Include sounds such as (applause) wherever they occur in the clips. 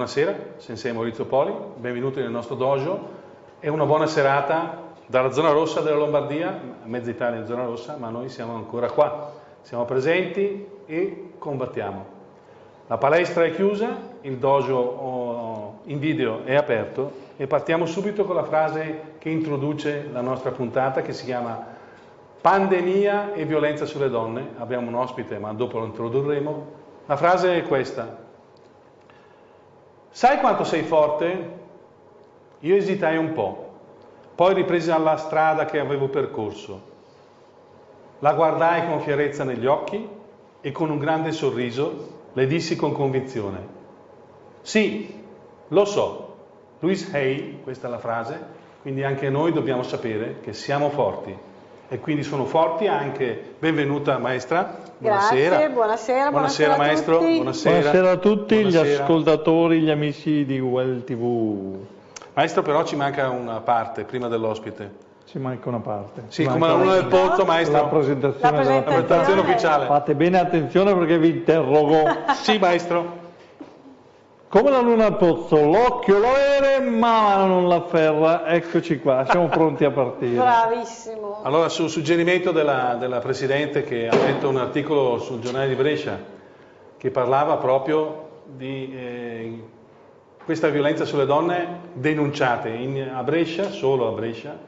Buonasera, Sensei Maurizio Poli, benvenuti nel nostro dojo. È una buona serata dalla zona rossa della Lombardia, mezza Italia in zona rossa, ma noi siamo ancora qua, siamo presenti e combattiamo. La palestra è chiusa, il dojo oh, in video è aperto e partiamo subito con la frase che introduce la nostra puntata che si chiama Pandemia e violenza sulle donne. Abbiamo un ospite, ma dopo lo introdurremo. La frase è questa. Sai quanto sei forte? Io esitai un po', poi ripresi alla strada che avevo percorso. La guardai con fierezza negli occhi e con un grande sorriso le dissi con convinzione. Sì, lo so. Louise Hay, questa è la frase, quindi anche noi dobbiamo sapere che siamo forti. E quindi sono forti anche, benvenuta maestra, buonasera. Grazie, buonasera, buonasera, buonasera maestro, buonasera. buonasera. a tutti buonasera. gli ascoltatori, gli amici di Well TV. Maestro però ci manca una parte prima dell'ospite. Ci manca una parte. Sì, come la luna del pozzo, maestro. La presentazione, la presentazione, la presentazione ufficiale. Fate bene attenzione perché vi interrogo. sì, maestro. Come la luna al pozzo, l'occhio lo ere, ma non la ferra. Eccoci qua, siamo pronti a partire. Bravissimo. Allora, sul suggerimento della, della Presidente che ha letto un articolo sul giornale di Brescia che parlava proprio di eh, questa violenza sulle donne denunciate in, a Brescia, solo a Brescia,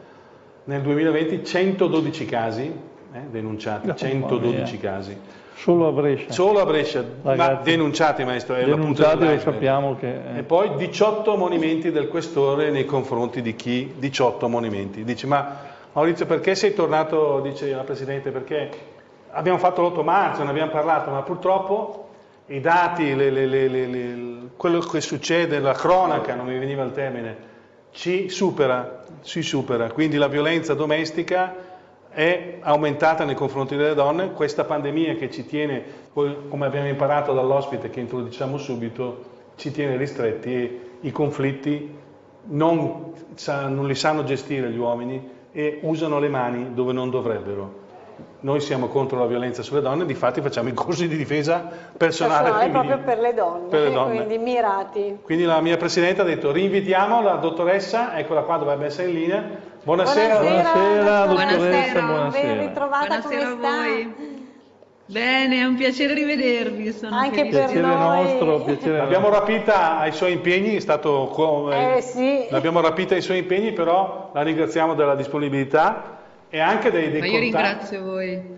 nel 2020 112 casi eh, denunciati, no, 112 casi. Solo a Brescia. Solo a Brescia, Ragazzi, ma denunciati maestro. È denunciati lo sappiamo che... È... E poi 18 monimenti del questore nei confronti di chi? 18 monimenti. Dice ma Maurizio perché sei tornato, dice la Presidente, perché abbiamo fatto l'8 marzo, ne abbiamo parlato, ma purtroppo i dati, le, le, le, quello che succede, la cronaca, non mi veniva il termine, ci supera, ci supera. Quindi la violenza domestica è aumentata nei confronti delle donne, questa pandemia che ci tiene, come abbiamo imparato dall'ospite che introduciamo subito, ci tiene ristretti e i conflitti non, non li sanno gestire gli uomini e usano le mani dove non dovrebbero. Noi siamo contro la violenza sulle donne, difatti facciamo i corsi di difesa personale, personale proprio per le, donne, per le donne, quindi mirati. Quindi la mia Presidente ha detto rinvitiamo la dottoressa, eccola qua dovrebbe essere in linea. Buonasera. Buonasera, buonasera dottoressa, buonasera. Ben ritrovata, buonasera come a voi. Bene, è un piacere rivedervi. Sono Anche felice. per piacere noi. nostro, piacere (laughs) L'abbiamo rapita ai suoi impegni, è stato, eh, sì. l'abbiamo rapita ai suoi impegni, però la ringraziamo della disponibilità e anche dei, dei contatti.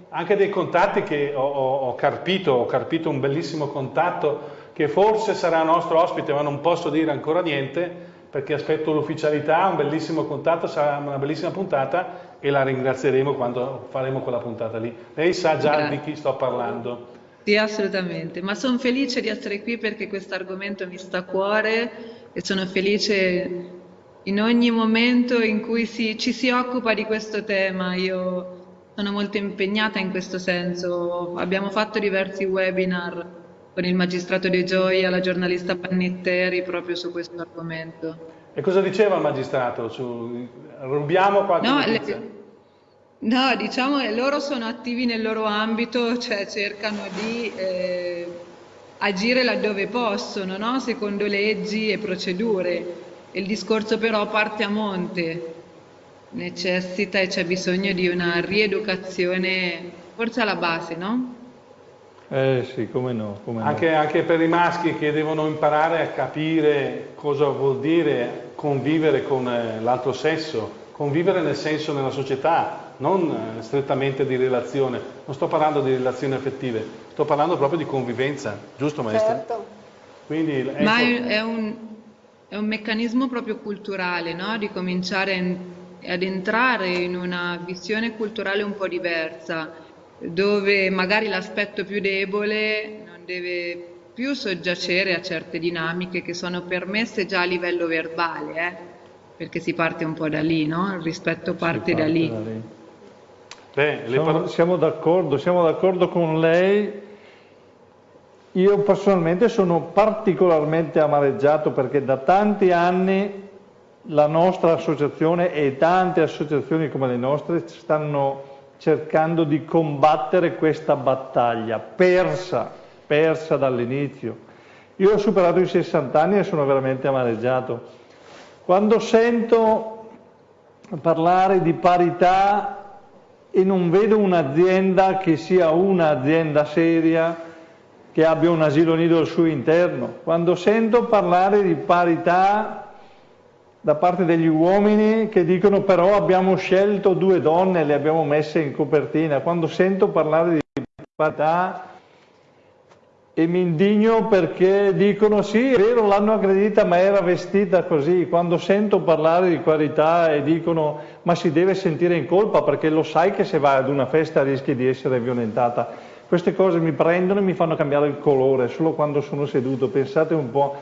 Anche dei contatti che ho, ho, ho, carpito, ho carpito un bellissimo contatto che forse sarà nostro ospite, ma non posso dire ancora niente perché aspetto l'ufficialità, un bellissimo contatto, sarà una bellissima puntata e la ringrazieremo quando faremo quella puntata lì. Lei sa già Grazie. di chi sto parlando. Sì, assolutamente, ma sono felice di essere qui perché questo argomento mi sta a cuore e sono felice in ogni momento in cui si, ci si occupa di questo tema. Io sono molto impegnata in questo senso. Abbiamo fatto diversi webinar con il magistrato De Gioia, la giornalista Pannitteri, proprio su questo argomento. E cosa diceva il magistrato? Su... Rubiamo qualche no, le... no, diciamo che loro sono attivi nel loro ambito, cioè cercano di eh, agire laddove possono, no? secondo leggi e procedure. Il discorso però parte a monte, necessita e c'è bisogno di una rieducazione, forse alla base, no? Eh sì, come no. Come anche, no. anche, per i maschi che devono imparare a capire cosa vuol dire convivere con eh, l'altro sesso, convivere nel senso nella società, non eh, strettamente di relazione. Non sto parlando di relazioni affettive, sto parlando proprio di convivenza, giusto maestra? Certo. Quindi, ecco. Ma è un, è un meccanismo proprio culturale, no? di cominciare ad entrare in una visione culturale un po' diversa, dove magari l'aspetto più debole non deve più soggiacere a certe dinamiche che sono permesse già a livello verbale, eh? perché si parte un po' da lì, no? il rispetto parte, parte da lì. Da lì. Beh, siamo, siamo d'accordo, siamo d'accordo con lei io personalmente sono particolarmente amareggiato perché da tanti anni la nostra associazione e tante associazioni come le nostre stanno cercando di combattere questa battaglia, persa, persa dall'inizio. Io ho superato i 60 anni e sono veramente amareggiato. Quando sento parlare di parità e non vedo un'azienda che sia un'azienda seria, che abbia un asilo nido al suo interno, quando sento parlare di parità da parte degli uomini che dicono però abbiamo scelto due donne e le abbiamo messe in copertina, quando sento parlare di parità e mi indigno perché dicono sì, è vero, l'hanno aggredita ma era vestita così. Quando sento parlare di qualità e dicono ma si deve sentire in colpa perché lo sai che se vai ad una festa rischi di essere violentata. Queste cose mi prendono e mi fanno cambiare il colore solo quando sono seduto. Pensate un po',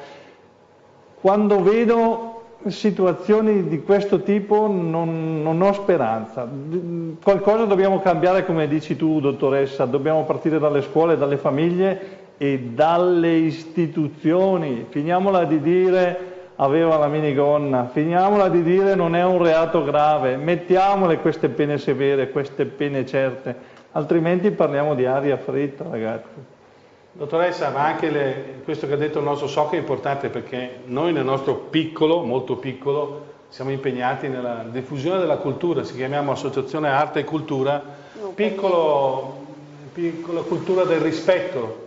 quando vedo situazioni di questo tipo non, non, ho speranza. Qualcosa dobbiamo cambiare, come dici tu, dottoressa, dobbiamo partire dalle scuole, dalle famiglie e dalle istituzioni. Finiamola di dire aveva la minigonna, finiamola di dire non è un reato grave, mettiamole queste pene severe, queste pene certe, altrimenti parliamo di aria fritta ragazzi. Dottoressa, ma anche le, questo che ha detto il nostro SOC è importante perché noi nel nostro piccolo, molto piccolo, siamo impegnati nella diffusione della cultura, si chiamiamo Associazione Arte e Cultura, piccolo, piccola cultura del rispetto,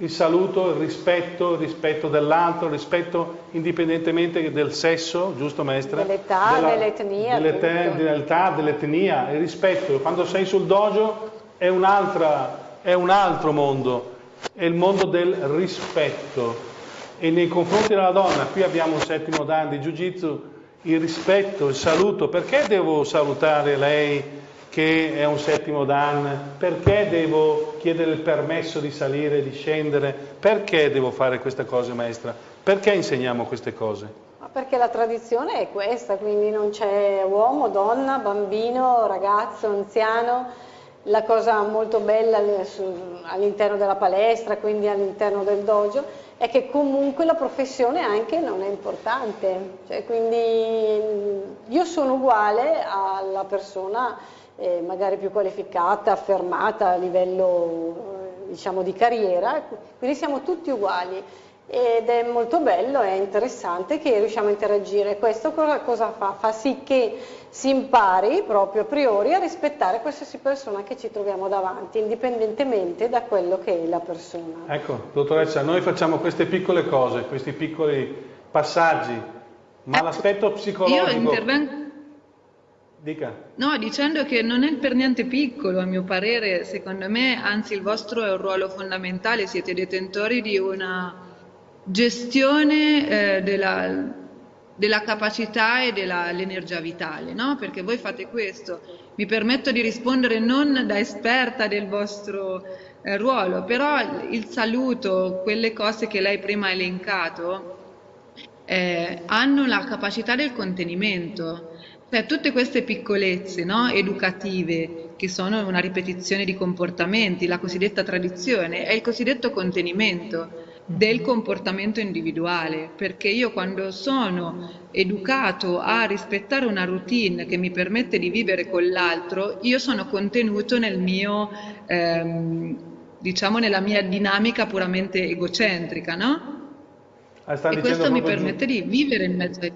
il saluto, il rispetto, il rispetto dell'altro, il rispetto indipendentemente del sesso, giusto maestra? Dell'età, dell'etnia. Dell'età, dell'etnia, il rispetto. Quando sei sul dojo è un, è un altro mondo, è il mondo del rispetto. E nei confronti della donna, qui abbiamo un settimo dan di Jiu-Jitsu, il rispetto, il saluto. Perché devo salutare lei? Che è un settimo Dan, perché devo chiedere il permesso di salire, e di scendere, perché devo fare queste cose maestra, perché insegniamo queste cose? Perché la tradizione è questa, quindi non c'è uomo, donna, bambino, ragazzo, anziano, la cosa molto bella all'interno della palestra, quindi all'interno del dojo, è che comunque la professione anche non è importante, cioè, quindi io sono uguale alla persona eh, magari più qualificata, affermata a livello diciamo, di carriera, quindi siamo tutti uguali ed è molto bello e interessante che riusciamo a interagire. Questo cosa, cosa fa? Fa sì che si impari proprio a priori a rispettare qualsiasi persona che ci troviamo davanti, indipendentemente da quello che è la persona. Ecco, dottoressa, noi facciamo queste piccole cose, questi piccoli passaggi, ma ecco, l'aspetto psicologico... Io intervengo Dica. No, dicendo che non è per niente piccolo, a mio parere, secondo me, anzi il vostro è un ruolo fondamentale, siete detentori di una gestione eh, della, della, capacità e dell'energia vitale, no? Perché voi fate questo. Mi permetto di rispondere non da esperta del vostro eh, ruolo, però il saluto, quelle cose che lei prima ha elencato, eh, hanno la capacità del contenimento cioè, tutte queste piccolezze no, educative, che sono una ripetizione di comportamenti, la cosiddetta tradizione, è il cosiddetto contenimento del comportamento individuale, perché io quando sono educato a rispettare una routine che mi permette di vivere con l'altro, io sono contenuto nel mio, ehm, diciamo, nella mia dinamica puramente egocentrica, no? Ah, e questo mi permette di vivere in mezzo ai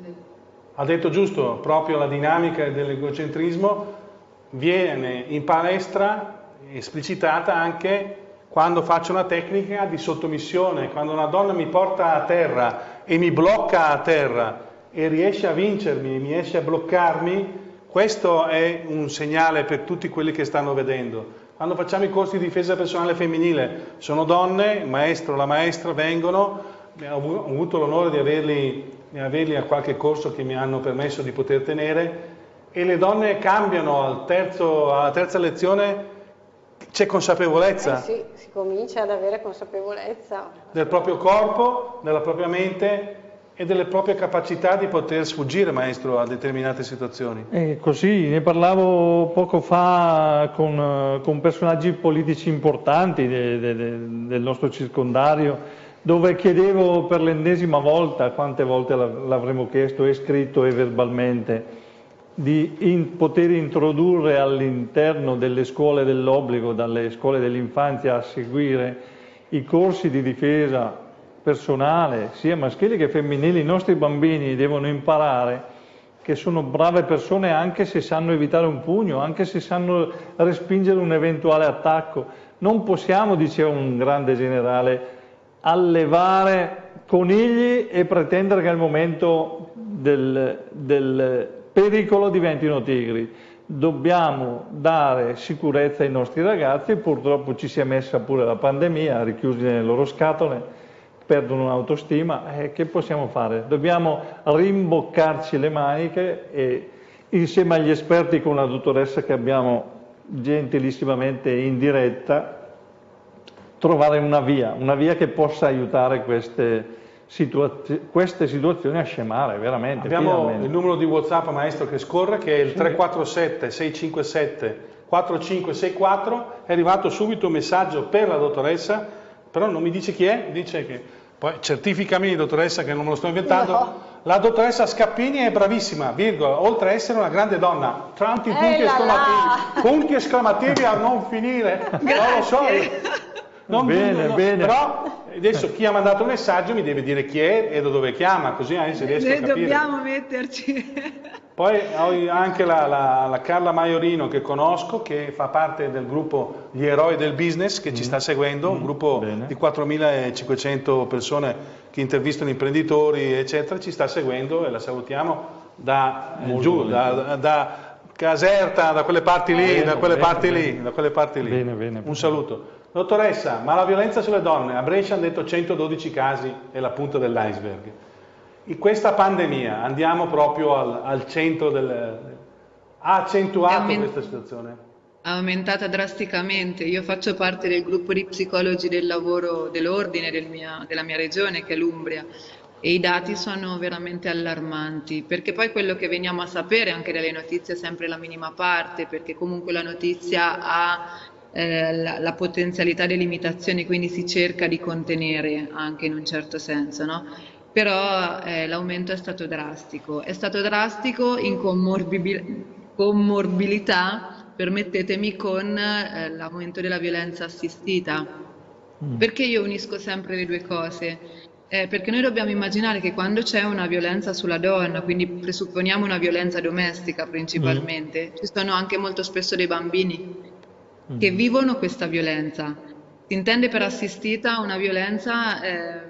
ha detto giusto, proprio la dinamica dell'egocentrismo viene in palestra esplicitata anche quando faccio una tecnica di sottomissione, quando una donna mi porta a terra e mi blocca a terra e riesce a vincermi, mi riesce a bloccarmi, questo è un segnale per tutti quelli che stanno vedendo. Quando facciamo i corsi di difesa personale femminile, sono donne, il maestro, la maestra vengono, ho avuto l'onore di averli averli a qualche corso che mi hanno permesso di poter tenere e le donne cambiano al terzo, alla terza lezione c'è consapevolezza. Eh sì, si comincia ad avere consapevolezza. Del proprio corpo, della propria mente e delle proprie capacità di poter sfuggire, maestro, a determinate situazioni. Eh, così, ne parlavo poco fa con, con personaggi politici importanti de, de, de, del nostro circondario, dove chiedevo per l'ennesima volta, quante volte l'avremmo chiesto e scritto e verbalmente, di in, poter introdurre all'interno delle scuole dell'obbligo, dalle scuole dell'infanzia a seguire i corsi di difesa personale, sia maschili che femminili, i nostri bambini devono imparare che sono brave persone anche se sanno evitare un pugno, anche se sanno respingere un eventuale attacco. Non possiamo, diceva un grande generale, allevare conigli e pretendere che al momento del, del pericolo diventino tigri. Dobbiamo dare sicurezza ai nostri ragazzi, purtroppo ci si è messa pure la pandemia, richiusi nelle loro scatole, perdono l'autostima, eh, che possiamo fare? Dobbiamo rimboccarci le maniche e insieme agli esperti con la dottoressa che abbiamo gentilissimamente in diretta, trovare una via, una via che possa aiutare queste, situazio queste situazioni a scemare, veramente. Abbiamo finalmente. il numero di WhatsApp, maestro, che scorre, che è il 347 657 4564, è arrivato subito un messaggio per la dottoressa, però non mi dice chi è, dice che poi certificami, dottoressa, che non me lo sto inventando. No. La dottoressa Scappini è bravissima, virgola, oltre a essere una grande donna, tanti punti esclamativi, punti esclamativi a non finire, non lo so. Non bene, non, bene. Però adesso chi ha mandato il messaggio mi deve dire chi è e da dove chiama, così se riesco Noi a capire. dobbiamo metterci. Poi ho anche la, la, la, Carla Maiorino che conosco, che fa parte del gruppo Gli Eroi del Business, che mm. ci sta seguendo, mm. un gruppo Bene. di 4.500 persone che intervistano imprenditori, eccetera, ci sta seguendo e la salutiamo da Molto giù, da, da, Caserta, da quelle parti lì, bene, da quelle bene, parti bene. lì, da quelle parti lì. Un saluto. Dottoressa, ma la violenza sulle donne, a Brescia hanno detto 112 casi, è la punta dell'iceberg. In questa pandemia andiamo proprio al, al centro del... ha accentuato questa situazione? Ha aumentata drasticamente. Io faccio parte del gruppo di psicologi del lavoro dell'ordine del della mia regione, che è l'Umbria, e i dati sono veramente allarmanti, perché poi quello che veniamo a sapere anche dalle notizie è sempre la minima parte, perché comunque la notizia ha eh, la, la, potenzialità delle limitazioni, quindi si cerca di contenere anche in un certo senso, no? però eh, l'aumento è stato drastico, è stato drastico in commorbilità, permettetemi, con eh, l'aumento della violenza assistita. Mm. Perché io unisco sempre le due cose? Eh, perché noi dobbiamo immaginare che quando c'è una violenza sulla donna, quindi presupponiamo una violenza domestica principalmente, mm. ci sono anche molto spesso dei bambini che mm. vivono questa violenza. Si intende per assistita una violenza eh,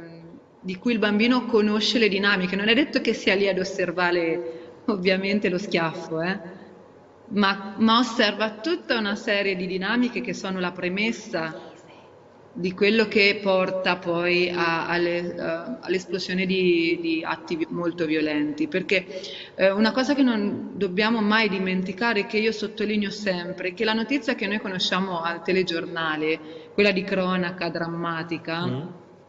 di cui il bambino conosce le dinamiche, non è detto che sia lì ad osservare ovviamente lo schiaffo, eh? ma, ma osserva tutta una serie di dinamiche che sono la premessa di quello che porta poi alle, uh, all'esplosione di, di, atti molto violenti. Perché uh, una cosa che non dobbiamo mai dimenticare, che io sottolineo sempre, è che la notizia che noi conosciamo al telegiornale, quella di cronaca drammatica, mm.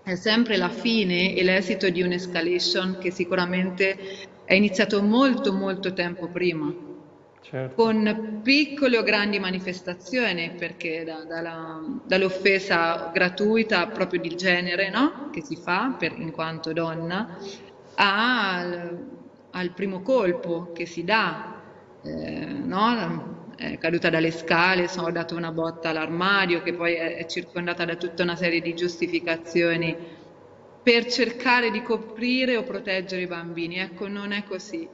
è sempre la fine e l'esito di un'escalation che sicuramente è iniziato molto molto tempo prima certo. con piccole o grandi manifestazioni, perché da, da dall'offesa gratuita proprio di genere no? che si fa per, in quanto donna, al, al primo colpo che si dà, eh, no? è caduta dalle scale, sono dato una botta all'armadio che poi è, è circondata da tutta una serie di giustificazioni per cercare di coprire o proteggere i bambini. Ecco, non è così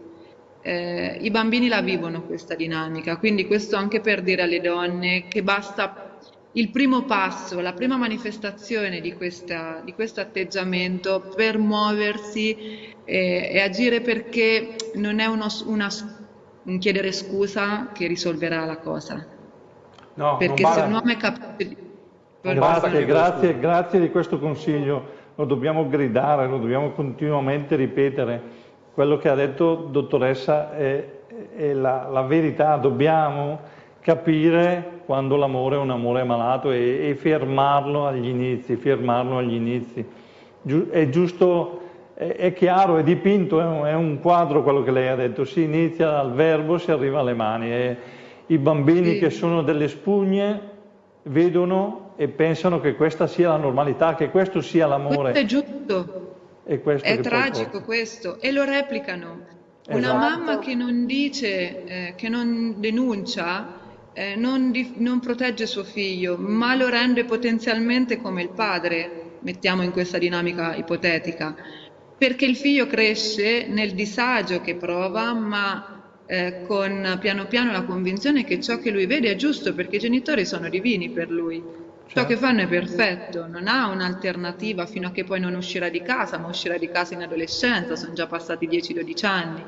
eh, i bambini la vivono questa dinamica, quindi questo anche per dire alle donne che basta il primo passo, la prima manifestazione di, questa, di questo atteggiamento per muoversi eh, e agire perché non è uno, una, un chiedere scusa che risolverà la cosa. No, perché se un uomo è capace di... Grazie, grazie, grazie di questo consiglio, lo dobbiamo gridare, lo dobbiamo continuamente ripetere quello che ha detto dottoressa è, è la, la, verità, dobbiamo capire quando l'amore è un amore malato e, e, fermarlo agli inizi, fermarlo agli inizi. Giu, è giusto, è, è, chiaro, è dipinto, è un, è un, quadro quello che lei ha detto, si inizia dal verbo, si arriva alle mani e i bambini sì. che sono delle spugne vedono e pensano che questa sia la normalità, che questo sia l'amore. Questo è giusto. È tragico questo e lo replicano. Esatto. Una mamma che non dice, eh, che non denuncia, eh, non, di, non, protegge suo figlio, ma lo rende potenzialmente come il padre. mettiamo in questa dinamica ipotetica, perché il figlio cresce nel disagio che prova, ma eh, con piano piano la convinzione che ciò che lui vede è giusto, perché i genitori sono divini per lui. Ciò che fanno è perfetto, non ha un'alternativa fino a che poi non uscirà di casa, ma uscirà di casa in adolescenza, sono già passati 10-12 anni.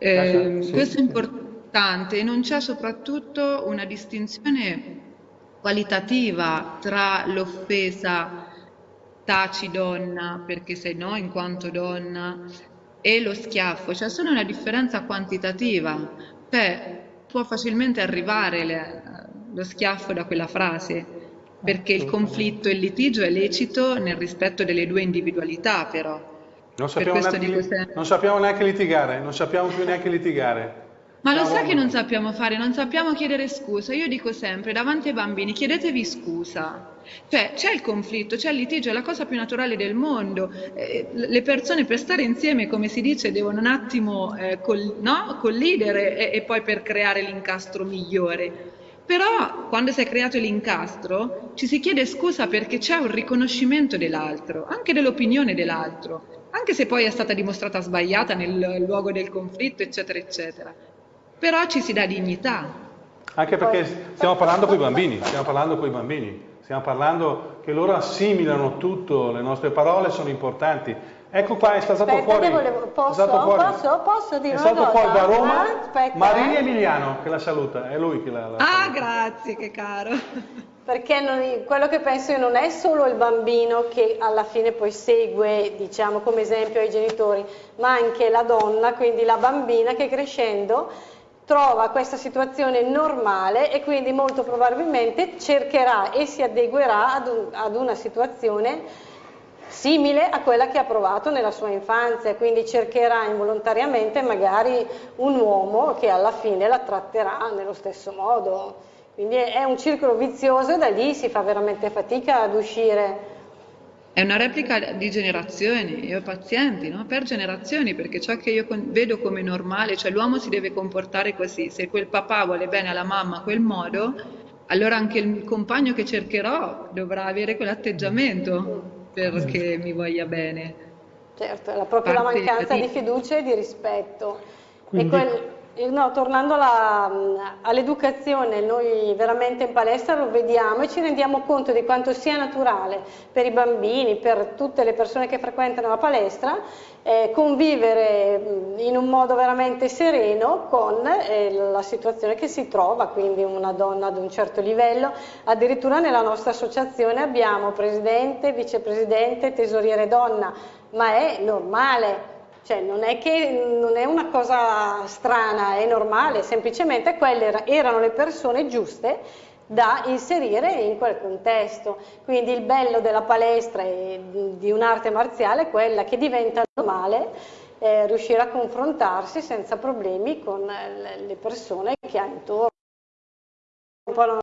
Eh, sì, questo è importante e non c'è soprattutto una distinzione qualitativa tra l'offesa taci donna perché sei no in quanto donna e lo schiaffo, c'è solo una differenza quantitativa, cioè può facilmente arrivare le, lo schiaffo da quella frase, perché il conflitto e il litigio è lecito nel rispetto delle due individualità però. Non sappiamo, neanche, non sappiamo neanche litigare, non sappiamo più neanche litigare. Ma lo sai che non sappiamo fare? Non sappiamo chiedere scusa. Io dico sempre, davanti ai bambini, chiedetevi scusa. Cioè, c'è il conflitto, c'è il litigio, è la cosa più naturale del mondo. Eh, le persone per stare insieme, come si dice, devono un attimo eh, col, no? collidere e, e poi per creare l'incastro migliore. Però quando si è creato l'incastro ci si chiede scusa perché c'è un riconoscimento dell'altro, anche dell'opinione dell'altro, anche se poi è stata dimostrata sbagliata nel luogo del conflitto, eccetera, eccetera però ci si dà dignità. Anche perché stiamo parlando con i bambini, stiamo parlando con i bambini, stiamo parlando che loro assimilano tutto, le nostre parole sono importanti. Ecco qua, è stato aspetta, fuori. Volevo, posso, stato fuori, posso, posso dire è stato fuori da Roma aspetta, Marini eh. Emiliano che la saluta, è lui che la, la Ah, grazie, che caro. (laughs) Perché non, quello che penso io non è solo il bambino che alla fine poi segue, diciamo, come esempio ai genitori, ma anche la donna, quindi la bambina che crescendo trova questa situazione normale e quindi molto probabilmente cercherà e si adeguerà ad, un, ad, una situazione simile a quella che ha provato nella sua infanzia, quindi cercherà involontariamente magari un uomo che alla fine la tratterà nello stesso modo. Quindi è un circolo vizioso e da lì si fa veramente fatica ad uscire è una replica di generazioni e pazienti, no? per generazioni, perché ciò che io vedo come normale, cioè l'uomo si deve comportare così, se quel papà vuole bene alla mamma a quel modo, allora anche il compagno che cercherò dovrà avere quell'atteggiamento perché mi voglia bene. Certo, è proprio Parte la mancanza di... di fiducia e di rispetto. Quindi... E quel No, tornando all'educazione, noi veramente in palestra lo vediamo e ci rendiamo conto di quanto sia naturale per i bambini, per tutte le persone che frequentano la palestra, eh, convivere in un modo veramente sereno con eh, la situazione che si trova, quindi una donna ad un certo livello. Addirittura nella nostra associazione abbiamo presidente, vicepresidente, tesoriere donna, ma è normale cioè non è che non è una cosa strana, è normale, semplicemente quelle erano le persone giuste da inserire in quel contesto. Quindi il bello della palestra e di un'arte marziale è quella che diventa normale eh, riuscire a confrontarsi senza problemi con le persone che ha intorno. Un po' la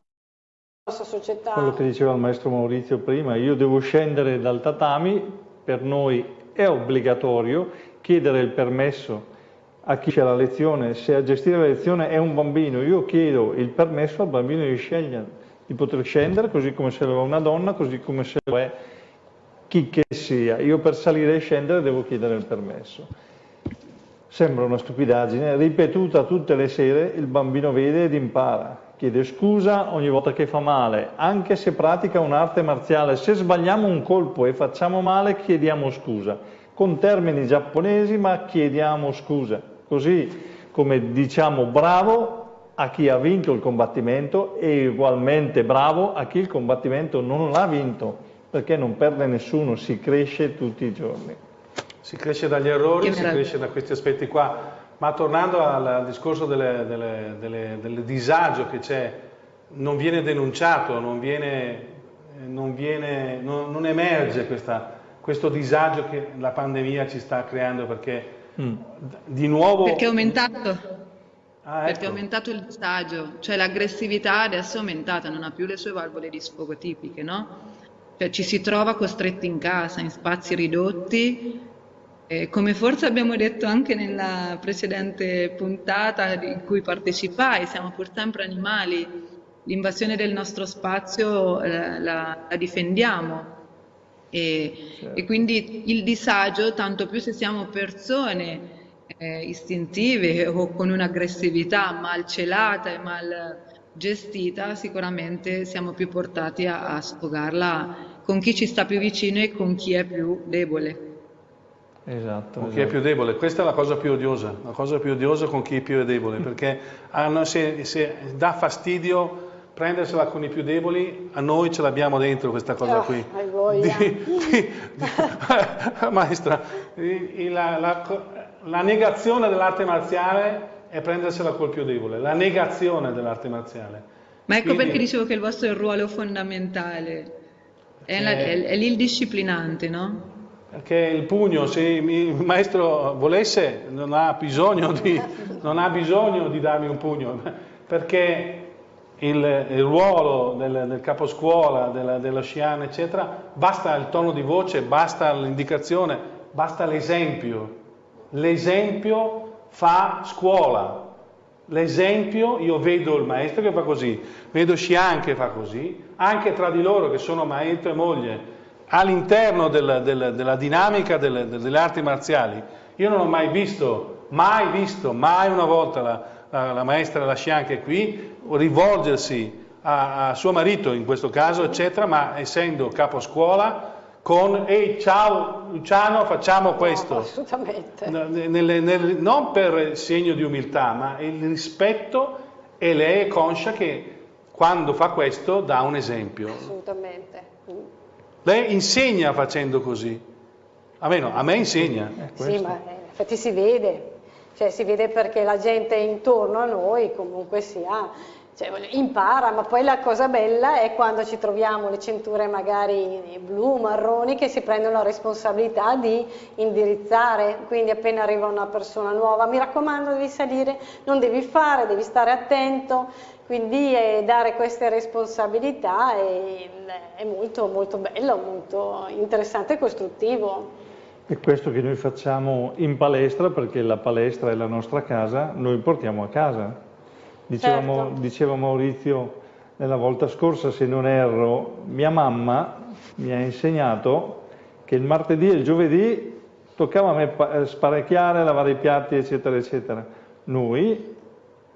nostra società. Quello che diceva il maestro Maurizio prima, io devo scendere dal tatami, per noi è obbligatorio chiedere il permesso a chi c'è la lezione, se a gestire la lezione è un bambino, io chiedo il permesso al bambino di scegliere, di poter scendere, così come se lo è una donna, così come se lo è chi che sia. Io per salire e scendere devo chiedere il permesso. Sembra una stupidaggine, ripetuta tutte le sere, il bambino vede ed impara, chiede scusa ogni volta che fa male, anche se pratica un'arte marziale, se sbagliamo un colpo e facciamo male chiediamo scusa con termini giapponesi ma chiediamo scusa, così come diciamo bravo a chi ha vinto il combattimento e ugualmente bravo a chi il combattimento non l'ha vinto, perché non perde nessuno, si cresce tutti i giorni. Si cresce dagli errori, si cresce da questi aspetti qua, ma tornando al discorso delle, delle, delle, del disagio che c'è, non viene denunciato, non, viene, non, viene, non, non emerge questa questo disagio che la pandemia ci sta creando perché mm. di nuovo... Perché è aumentato. Ah, ecco. Perché è aumentato il disagio, cioè l'aggressività adesso è aumentata, non ha più le sue valvole di sfogo tipiche, no? Cioè ci si trova costretti in casa, in spazi ridotti, eh, come forse abbiamo detto anche nella precedente puntata in cui partecipai, siamo pur sempre animali, l'invasione del nostro spazio eh, la, la difendiamo, E, certo. e quindi il disagio, tanto più se siamo persone eh, istintive o con un'aggressività mal celata e mal gestita, sicuramente siamo più portati a, a sfogarla con chi ci sta più vicino e con chi è più debole. Esatto. Con chi è esatto. più debole, questa è la cosa più odiosa, la cosa più odiosa con chi è più debole, perché hanno, se, se dà fastidio prendersela con i più deboli, a noi ce l'abbiamo dentro questa cosa oh, qui. Di, di, di, (laughs) maestra, la, la, la negazione dell'arte marziale è prendersela col più debole, la negazione dell'arte marziale. Ma ecco Quindi, perché dicevo che il vostro è un ruolo fondamentale, è, la, è, è lì disciplinante, no? Perché il pugno, se il maestro volesse, non ha bisogno di, ha bisogno di darmi un pugno, perché il, il ruolo del, del caposcuola, della, dello scian, eccetera, basta il tono di voce, basta l'indicazione, basta l'esempio. L'esempio fa scuola. L'esempio, io vedo il maestro che fa così, vedo Scian che fa così, anche tra di loro che sono maestro e moglie, all'interno del, del, della dinamica delle, delle, arti marziali. Io non ho mai visto, mai visto, mai una volta la, la, la maestra Lascian che è qui, rivolgersi a, a, suo marito in questo caso, eccetera, ma essendo capo scuola, con ehi ciao Luciano facciamo questo. No, assolutamente. Nelle, nelle, non per segno di umiltà, ma il rispetto e lei è conscia che quando fa questo dà un esempio. Assolutamente. Lei insegna facendo così. A me, no, a me insegna. Sì, ma infatti si vede, cioè si vede perché la gente intorno a noi comunque sia, cioè, impara, ma poi la cosa bella è quando ci troviamo le cinture magari blu, marroni, che si prendono la responsabilità di indirizzare, quindi appena arriva una persona nuova, mi raccomando devi salire, non devi fare, devi stare attento, quindi eh, dare queste responsabilità è, è molto, molto bello, molto interessante e costruttivo. È questo che noi facciamo in palestra, perché la palestra è la nostra casa, noi portiamo a casa. Dicevamo, certo. diceva Maurizio nella volta scorsa, se non erro, mia mamma mi ha insegnato che il martedì e il giovedì toccava a me eh, sparecchiare, lavare i piatti, eccetera, eccetera. Noi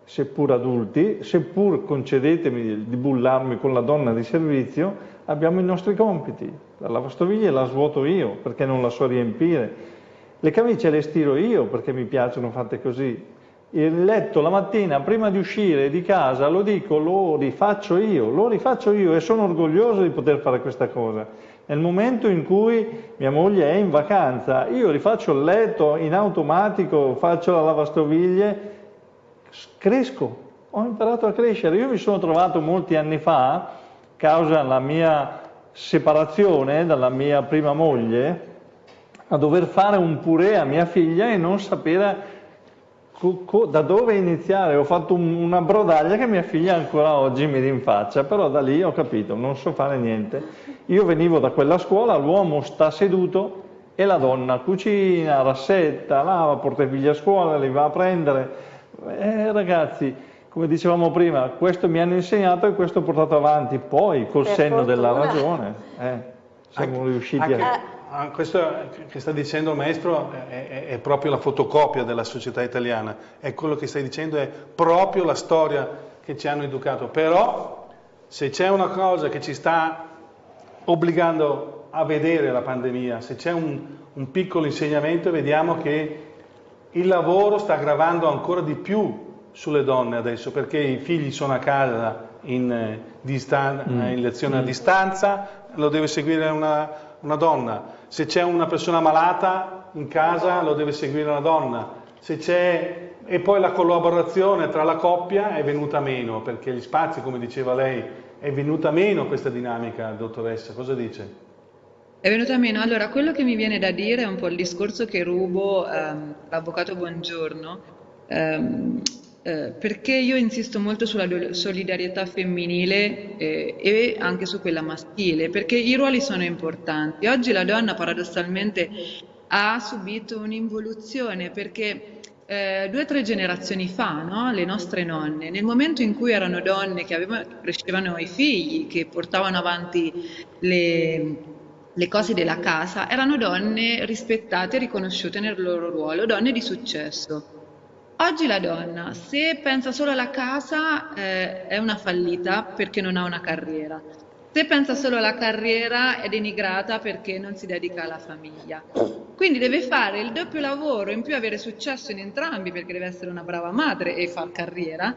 seppur adulti, seppur concedetemi di bullarmi con la donna di servizio, abbiamo i nostri compiti. La lavastoviglie la svuoto io perché non la so riempire. Le camicie le stiro io perché mi piacciono fatte così. Il letto la mattina prima di uscire di casa lo dico, lo rifaccio io, lo rifaccio io e sono orgoglioso di poter fare questa cosa. Nel momento in cui mia moglie è in vacanza, io rifaccio il letto in automatico, faccio la lavastoviglie cresco, ho imparato a crescere. Io mi sono trovato molti anni fa, causa la mia separazione dalla mia prima moglie, a dover fare un purè a mia figlia e non sapere da dove iniziare. Ho fatto una brodaglia che mia figlia ancora oggi mi rinfaccia, però da lì ho capito, non so fare niente. Io venivo da quella scuola, l'uomo sta seduto e la donna cucina, rassetta, lava, porta i figli a scuola, li va a prendere eh, ragazzi, come dicevamo prima, questo mi hanno insegnato e questo ho portato avanti, poi col per senno fortuna. della ragione eh, siamo anche, riusciti anche, a... Questo che sta dicendo il maestro è, è, è, proprio la fotocopia della società italiana, è quello che stai dicendo, è proprio la storia che ci hanno educato, però se c'è una cosa che ci sta obbligando a vedere la pandemia, se c'è un, un piccolo insegnamento, vediamo che il lavoro sta gravando ancora di più sulle donne adesso perché i figli sono a casa in, eh, distan- mm. in lezione mm. a distanza, lo deve seguire una, una donna. Se c'è una persona malata in casa lo deve seguire una donna. Se c'è e poi la collaborazione tra la coppia è venuta meno perché gli spazi, come diceva lei, è venuta meno questa dinamica, dottoressa. Cosa dice? È venuta meno. Allora, quello che mi viene da dire è un po' il discorso che rubo ehm, l'avvocato Buongiorno, ehm, eh, perché io insisto molto sulla solidarietà femminile eh, e anche su quella maschile, perché i ruoli sono importanti. Oggi la donna paradossalmente ha subito un'involuzione perché eh, due o tre generazioni fa, no? le nostre nonne, nel momento in cui erano donne che avevano, crescevano i figli, che portavano avanti le le cose della casa, erano donne rispettate e riconosciute nel loro ruolo, donne di successo. Oggi la donna, se pensa solo alla casa, eh, è una fallita perché non ha una carriera. Se pensa solo alla carriera è denigrata perché non si dedica alla famiglia. Quindi deve fare il doppio lavoro, in più avere successo in entrambi perché deve essere una brava madre e far carriera.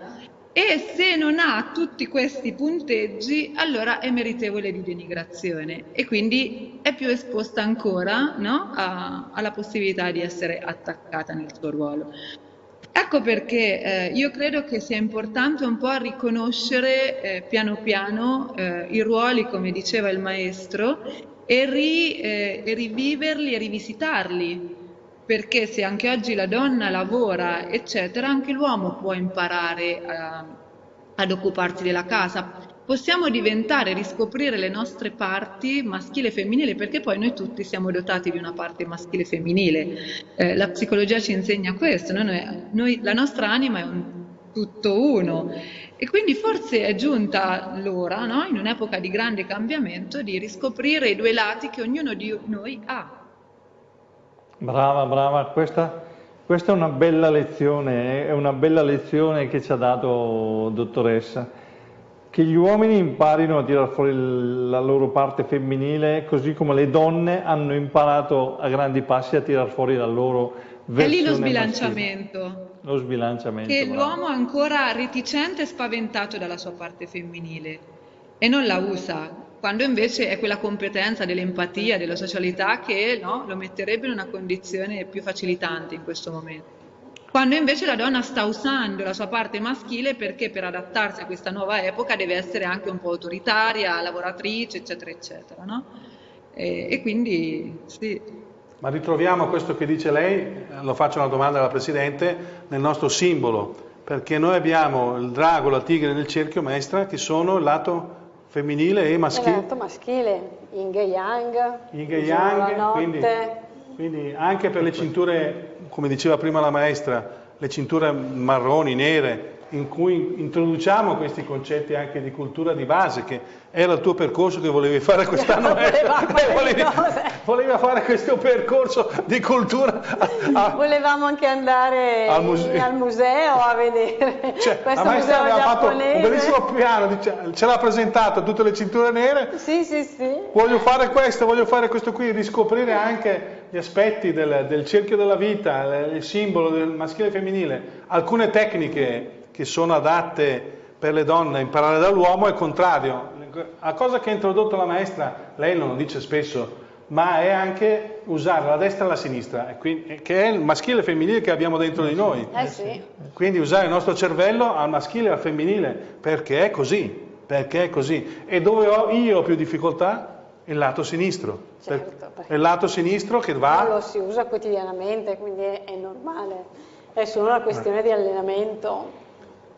E se non ha tutti questi punteggi, allora è meritevole di denigrazione e quindi è più esposta ancora no? a, alla possibilità di essere attaccata nel suo ruolo. Ecco perché eh, io credo che sia importante un po' riconoscere eh, piano piano eh, i ruoli, come diceva il maestro, e, ri, eh, e, riviverli e rivisitarli, perché se anche oggi la donna lavora, eccetera, anche l'uomo può imparare a, ad occuparsi della casa possiamo diventare, riscoprire le nostre parti maschile e femminile, perché poi noi tutti siamo dotati di una parte maschile e femminile. Eh, la psicologia ci insegna questo, noi, noi, la nostra anima è un tutto uno. E quindi forse è giunta l'ora, no? in un'epoca di grande cambiamento, di riscoprire i due lati che ognuno di noi ha. Brava, brava, questa, questa è una bella lezione, è una bella lezione che ci ha dato dottoressa che gli uomini imparino a tirare fuori la loro parte femminile, così come le donne hanno imparato a grandi passi a tirare fuori la loro versione È lì lo sbilanciamento. Maschile. Lo sbilanciamento. Che l'uomo è ancora reticente e spaventato dalla sua parte femminile e non la usa, quando invece è quella competenza dell'empatia, della socialità che no, lo metterebbe in una condizione più facilitante in questo momento quando invece la donna sta usando la sua parte maschile perché per adattarsi a questa nuova epoca deve essere anche un po' autoritaria, lavoratrice, eccetera, eccetera. No? E, e, quindi sì. Ma ritroviamo questo che dice lei, lo faccio una domanda alla Presidente, nel nostro simbolo, perché noi abbiamo il drago, la tigre nel cerchio maestra che sono il lato femminile e maschile. Il lato maschile, Yin e Yang, Yin e Yang, quindi, quindi anche per le cinture come diceva prima la maestra, le cinture marroni, nere, in cui introduciamo questi concetti anche di cultura di base, che era il tuo percorso che volevi fare quest'anno. (laughs) volevi, volevi, fare questo percorso di cultura. A, Volevamo anche andare al, muse al museo a vedere (laughs) cioè, questo la museo aveva fatto un bellissimo piano, ce l'ha presentato tutte le cinture nere. Sì, sì, sì. Voglio fare questo, voglio fare questo qui, riscoprire anche gli aspetti del, del cerchio della vita, il simbolo del maschile e femminile, alcune tecniche che sono adatte per le donne imparare dall'uomo è il contrario. La cosa che ha introdotto la maestra, lei non lo dice spesso, ma è anche usare la destra e la sinistra, che è il maschile e il femminile che abbiamo dentro di noi. Eh sì. Quindi usare il nostro cervello al maschile e al femminile, perché è così, perché è così. E dove ho io più difficoltà? Il lato sinistro. Certo, è il lato sinistro che va... Lo si usa quotidianamente, quindi è, è normale. È solo una questione di allenamento.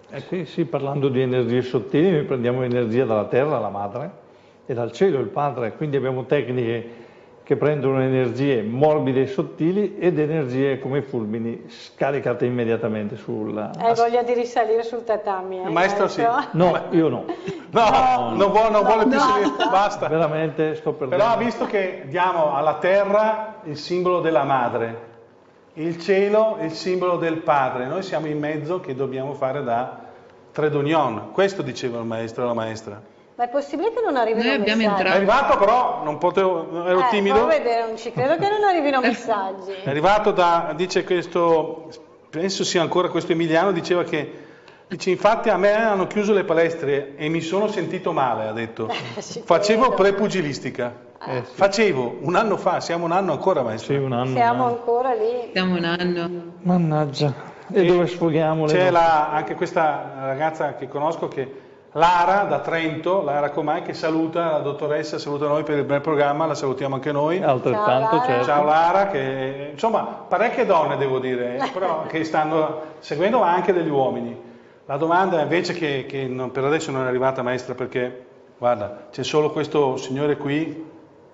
Eh sì, sì, parlando di energie sottili, noi prendiamo energia dalla terra, la madre, e dal cielo, il padre, quindi abbiamo tecniche che prendono energie morbide e sottili ed energie come fulmini scaricate immediatamente sul... Hai voglia di risalire sul tatami, eh, maestro? sì. No, io no. (laughs) No, no, non, vuole, non vuole più salire, basta. Veramente sto perdendo. Però visto che diamo alla terra il simbolo della madre, il cielo è il simbolo del padre, noi siamo in mezzo che dobbiamo fare da Tredonion, questo diceva il maestro e la maestra. Ma è possibile che non arrivino Noi abbiamo messaggi? È arrivato però, non potevo, ero eh, timido. vedere, non ci credo che non arrivino (laughs) messaggi. È arrivato da, dice questo, penso sia ancora questo Emiliano, diceva che, dice infatti a me hanno chiuso le palestre e mi sono sentito male, ha detto. (laughs) Facevo prepugilistica. Eh, sì. Facevo un anno fa, siamo un anno ancora maestro. Sì, un anno. Siamo un anno. ancora lì. Siamo un anno. Mannaggia. E, e dove sfoghiamo le C'è la, anche questa ragazza che conosco che Lara da Trento, Lara Comai, che saluta la dottoressa, saluta noi per il bel programma, la salutiamo anche noi. Altrettanto, Ciao, certo. Ciao Lara, che, insomma parecchie donne devo dire, però (laughs) che stanno seguendo ma anche degli uomini. La domanda invece che, che non, per adesso non è arrivata maestra perché, guarda, c'è solo questo signore qui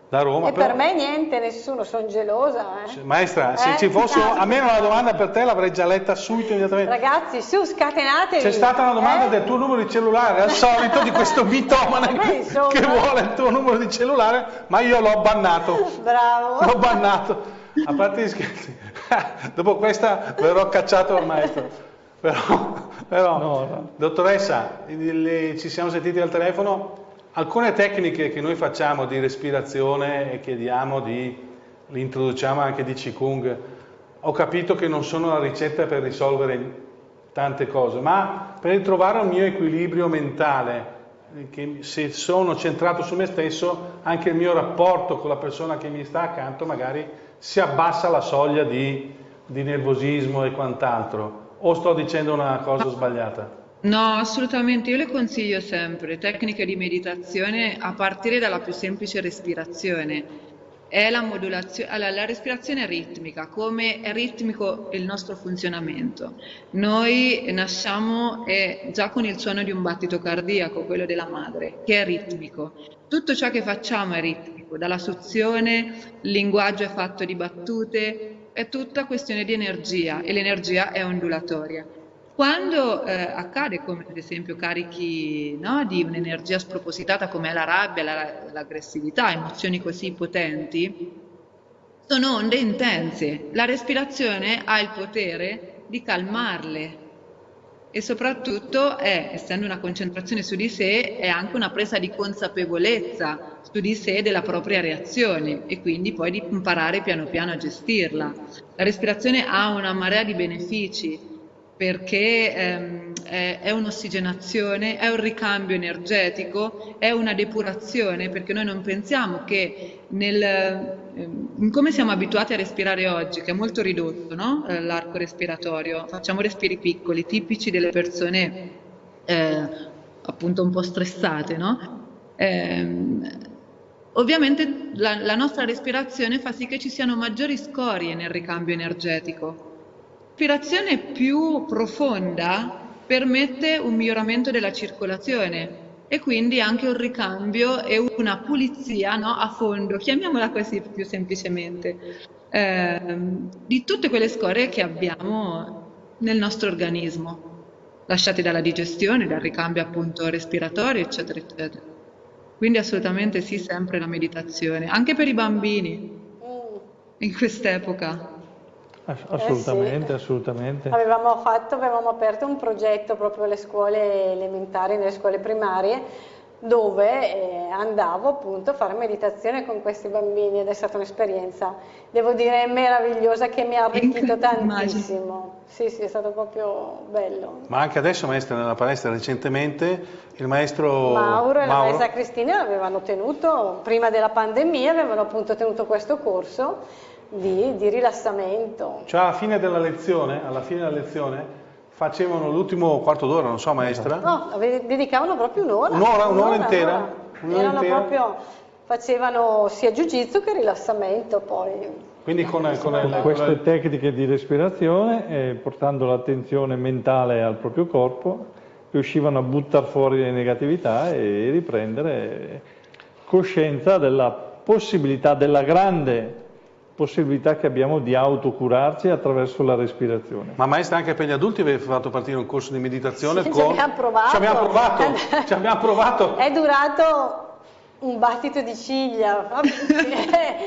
da Roma. E però... per me niente, nessuno, sono gelosa. Eh. Maestra, eh? se ci fosse a me una domanda per te l'avrei già letta subito immediatamente. Ragazzi, su, scatenatevi. C'è stata una domanda eh? del tuo numero di cellulare, al solito di questo (laughs) mitomane che, che vuole il tuo numero di cellulare, ma io l'ho bannato. Bravo. L'ho bannato. A parte gli scherzi, (laughs) dopo questa verrò cacciato al maestro. Però, però no, no. dottoressa, ci siamo sentiti al telefono, alcune tecniche che noi facciamo di respirazione e chiediamo di, li introduciamo anche di Qigong, ho capito che non sono la ricetta per risolvere tante cose, ma per trovare un mio equilibrio mentale, che se sono centrato su me stesso, anche il mio rapporto con la persona che mi sta accanto magari si abbassa la soglia di, di nervosismo e quant'altro. O sto dicendo una cosa sbagliata? No, assolutamente, io le consiglio sempre tecniche di meditazione a partire dalla più semplice respirazione. È la modulazione, allora, la respirazione è ritmica, come è ritmico il nostro funzionamento. Noi nasciamo già con il suono di un battito cardiaco, quello della madre, che è ritmico. Tutto ciò che facciamo è ritmico, dalla suzione, il linguaggio è fatto di battute, è tutta questione di energia e l'energia è ondulatoria. Quando eh, accade, come ad esempio carichi no, di un'energia spropositata come la rabbia, la, l'aggressività, emozioni così potenti, sono onde intense. La respirazione ha il potere di calmarle e soprattutto è, essendo una concentrazione su di sé, è anche una presa di consapevolezza su di sé della propria reazione e quindi poi di imparare piano piano a gestirla. La respirazione ha una marea di benefici perché ehm, è, è, un'ossigenazione, è un ricambio energetico, è una depurazione, perché noi non pensiamo che nel, ehm, come siamo abituati a respirare oggi, che è molto ridotto no? Eh, l'arco respiratorio, facciamo respiri piccoli, tipici delle persone eh, appunto un po' stressate, no? eh, ovviamente la, la nostra respirazione fa sì che ci siano maggiori scorie nel ricambio energetico L'aspirazione più profonda permette un miglioramento della circolazione e quindi anche un ricambio e una pulizia no, a fondo, chiamiamola così più semplicemente, eh, di tutte quelle scorie che abbiamo nel nostro organismo, lasciate dalla digestione, dal ricambio appunto respiratorio, eccetera, eccetera. Quindi assolutamente sì, sempre la meditazione, anche per i bambini in quest'epoca. Assolutamente, eh sì. assolutamente. Avevamo, fatto, avevamo aperto un progetto proprio alle scuole elementari, nelle scuole primarie, dove eh, andavo appunto a fare meditazione con questi bambini ed è stata un'esperienza, devo dire, meravigliosa che mi ha arricchito tantissimo. Sì, sì, è stato proprio bello. Ma anche adesso, maestra, nella palestra recentemente, il maestro Mauro e Mauro... la maestra Cristina avevano tenuto, prima della pandemia, avevano appunto tenuto questo corso di, di rilassamento. Cioè alla fine della lezione, alla fine della lezione facevano l'ultimo quarto d'ora, non so maestra? No, dedicavano proprio un'ora. Un'ora, un'ora, intera? Un'ora Erano intera. proprio, facevano sia jiu-jitsu che rilassamento poi. Quindi con, con, con queste tecniche di respirazione, eh, portando l'attenzione mentale al proprio corpo, riuscivano a buttare fuori le negatività e riprendere coscienza della possibilità, della grande possibilità che abbiamo di autocurarci attraverso la respirazione. Ma maestra anche per gli adulti avete fatto partire un corso di meditazione sì, con... Ci abbiamo provato. Ci abbiamo provato. ci abbiamo provato. (laughs) È durato un battito di ciglia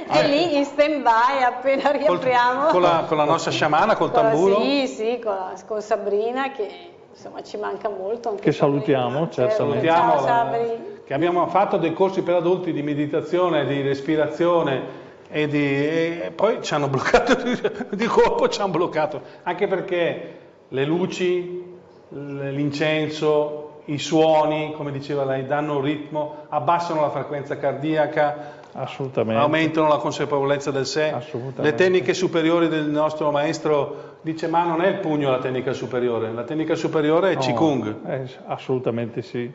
è (laughs) lì in stand by appena riapriamo con la, con la nostra sciamana col con tamburo la, sì sì con, la, con, Sabrina che insomma ci manca molto che salutiamo certo. salutiamo la, che abbiamo fatto dei corsi per adulti di meditazione di respirazione e, di, e poi ci hanno bloccato (laughs) di colpo, ci hanno bloccato, anche perché le luci, l'incenso, i suoni, come diceva lei, danno un ritmo, abbassano la frequenza cardiaca, aumentano la consapevolezza del sé. Le tecniche superiori del nostro maestro dice ma non è il pugno la tecnica superiore, la tecnica superiore è no, Qigong. Eh, assolutamente sì.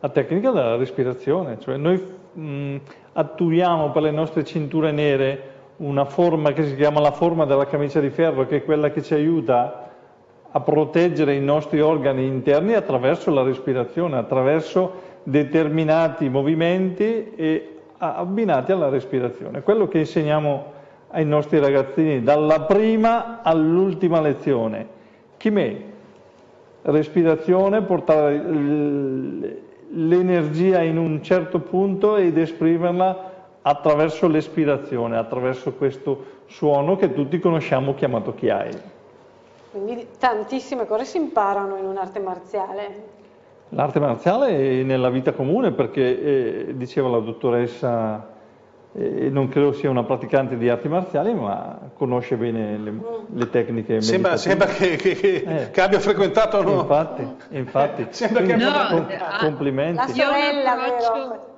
La tecnica della respirazione, cioè noi mh, attuiamo per le nostre cinture nere una forma che si chiama la forma della camicia di ferro, che è quella che ci aiuta a proteggere i nostri organi interni attraverso la respirazione, attraverso determinati movimenti e abbinati alla respirazione. Quello che insegniamo ai nostri ragazzini dalla prima all'ultima lezione. Chimè, respirazione, portare l'energia in un certo punto ed esprimerla attraverso l'espirazione, attraverso questo suono che tutti conosciamo chiamato chiai. Quindi tantissime cose si imparano in un'arte marziale. L'arte marziale è nella vita comune perché, eh, diceva la dottoressa, eh, non credo sia una praticante di arti marziali, ma conosce bene le, le tecniche sembra, sembra che, che, che, eh. che, abbia frequentato no? Infatti, infatti. (laughs) sembra che abbia no, complimenti. La sorella, vero?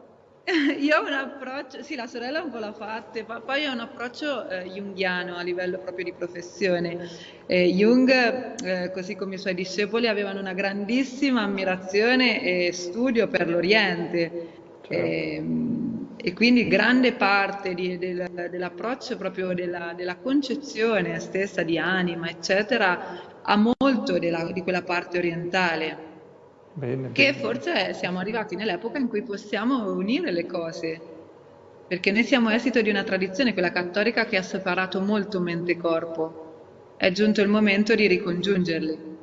(laughs) Io ho un approccio, sì, la sorella un po' l'ha fatta, ma poi ho un approccio eh, junghiano a livello proprio di professione. Eh, Jung, eh, così come i suoi discepoli, avevano una grandissima ammirazione e studio per l'Oriente. Certo. E quindi grande parte di, del, dell'approccio proprio della, della, concezione stessa di anima, eccetera, ha molto della, di quella parte orientale. Bene, che bene. forse siamo arrivati nell'epoca in cui possiamo unire le cose, perché noi siamo esito di una tradizione, quella cattolica, che ha separato molto mente e corpo. È giunto il momento di ricongiungerli.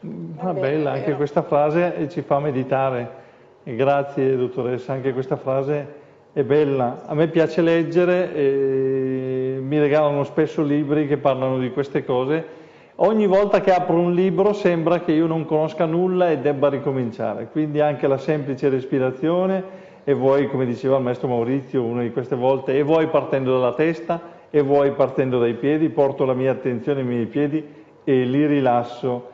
Va bella anche questa frase ci fa meditare. Grazie dottoressa, anche questa frase è bella. A me piace leggere, e mi regalano spesso libri che parlano di queste cose Ogni volta che apro un libro sembra che io non conosca nulla e debba ricominciare, quindi anche la semplice respirazione e vuoi, come diceva il maestro Maurizio una di queste volte, e vuoi partendo dalla testa e vuoi partendo dai piedi, porto la mia attenzione ai miei piedi e li rilasso.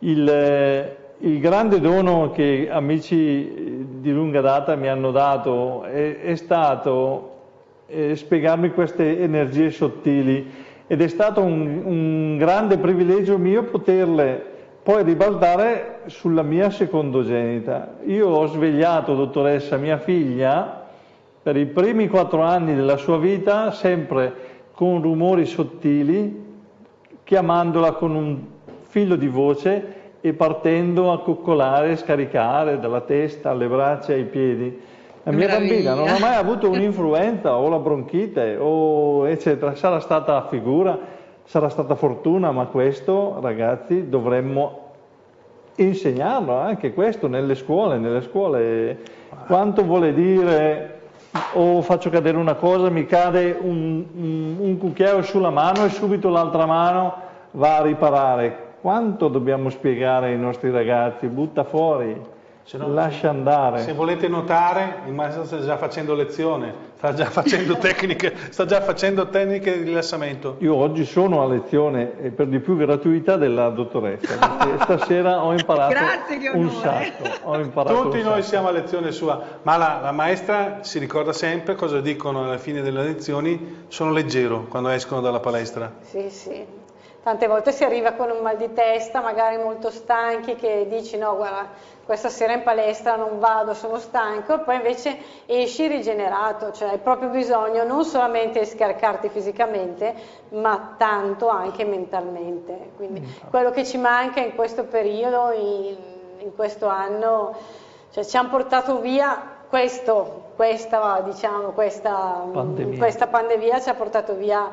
Il, il grande dono che amici di lunga data mi hanno dato è, è stato eh, spiegarmi queste energie sottili ed è stato un, un grande privilegio mio poterle poi ribaltare sulla mia secondogenita. Io ho svegliato, dottoressa, mia figlia per i primi quattro anni della sua vita sempre con rumori sottili, chiamandola con un filo di voce e partendo a coccolare, scaricare dalla testa alle braccia ai piedi. La mia Meraviglia. bambina non ha mai avuto un'influenza o la bronchite o eccetera, sarà stata figura, sarà stata fortuna, ma questo ragazzi dovremmo insegnarlo anche questo nelle scuole, nelle scuole. Quanto vuole dire o faccio cadere una cosa, mi cade un, un, un cucchiaio sulla mano e subito l'altra mano va a riparare. Quanto dobbiamo spiegare ai nostri ragazzi? Butta fuori. No, lascia andare. Se volete notare, il maestro sta già facendo lezione, sta già (laughs) facendo tecniche, sta già facendo tecniche di rilassamento. Io oggi sono a lezione e per di più gratuità della dottoressa, perché (laughs) stasera ho imparato un sacco. Imparato Tutti un noi sacco. siamo a lezione sua, ma la, la, maestra si ricorda sempre cosa dicono alla fine delle lezioni, sono leggero quando escono dalla palestra. Sì, sì. Tante volte si arriva con un mal di testa, magari molto stanchi, che dici no, guarda, questa sera in palestra non vado, sono stanco, e poi invece esci rigenerato, cioè hai proprio bisogno non solamente di scaricarti fisicamente, ma tanto anche mentalmente. Quindi mm. quello che ci manca in questo periodo, in, in questo anno, cioè ci hanno portato via questo, questa, diciamo, questa pandemia. questa pandemia ci ha portato via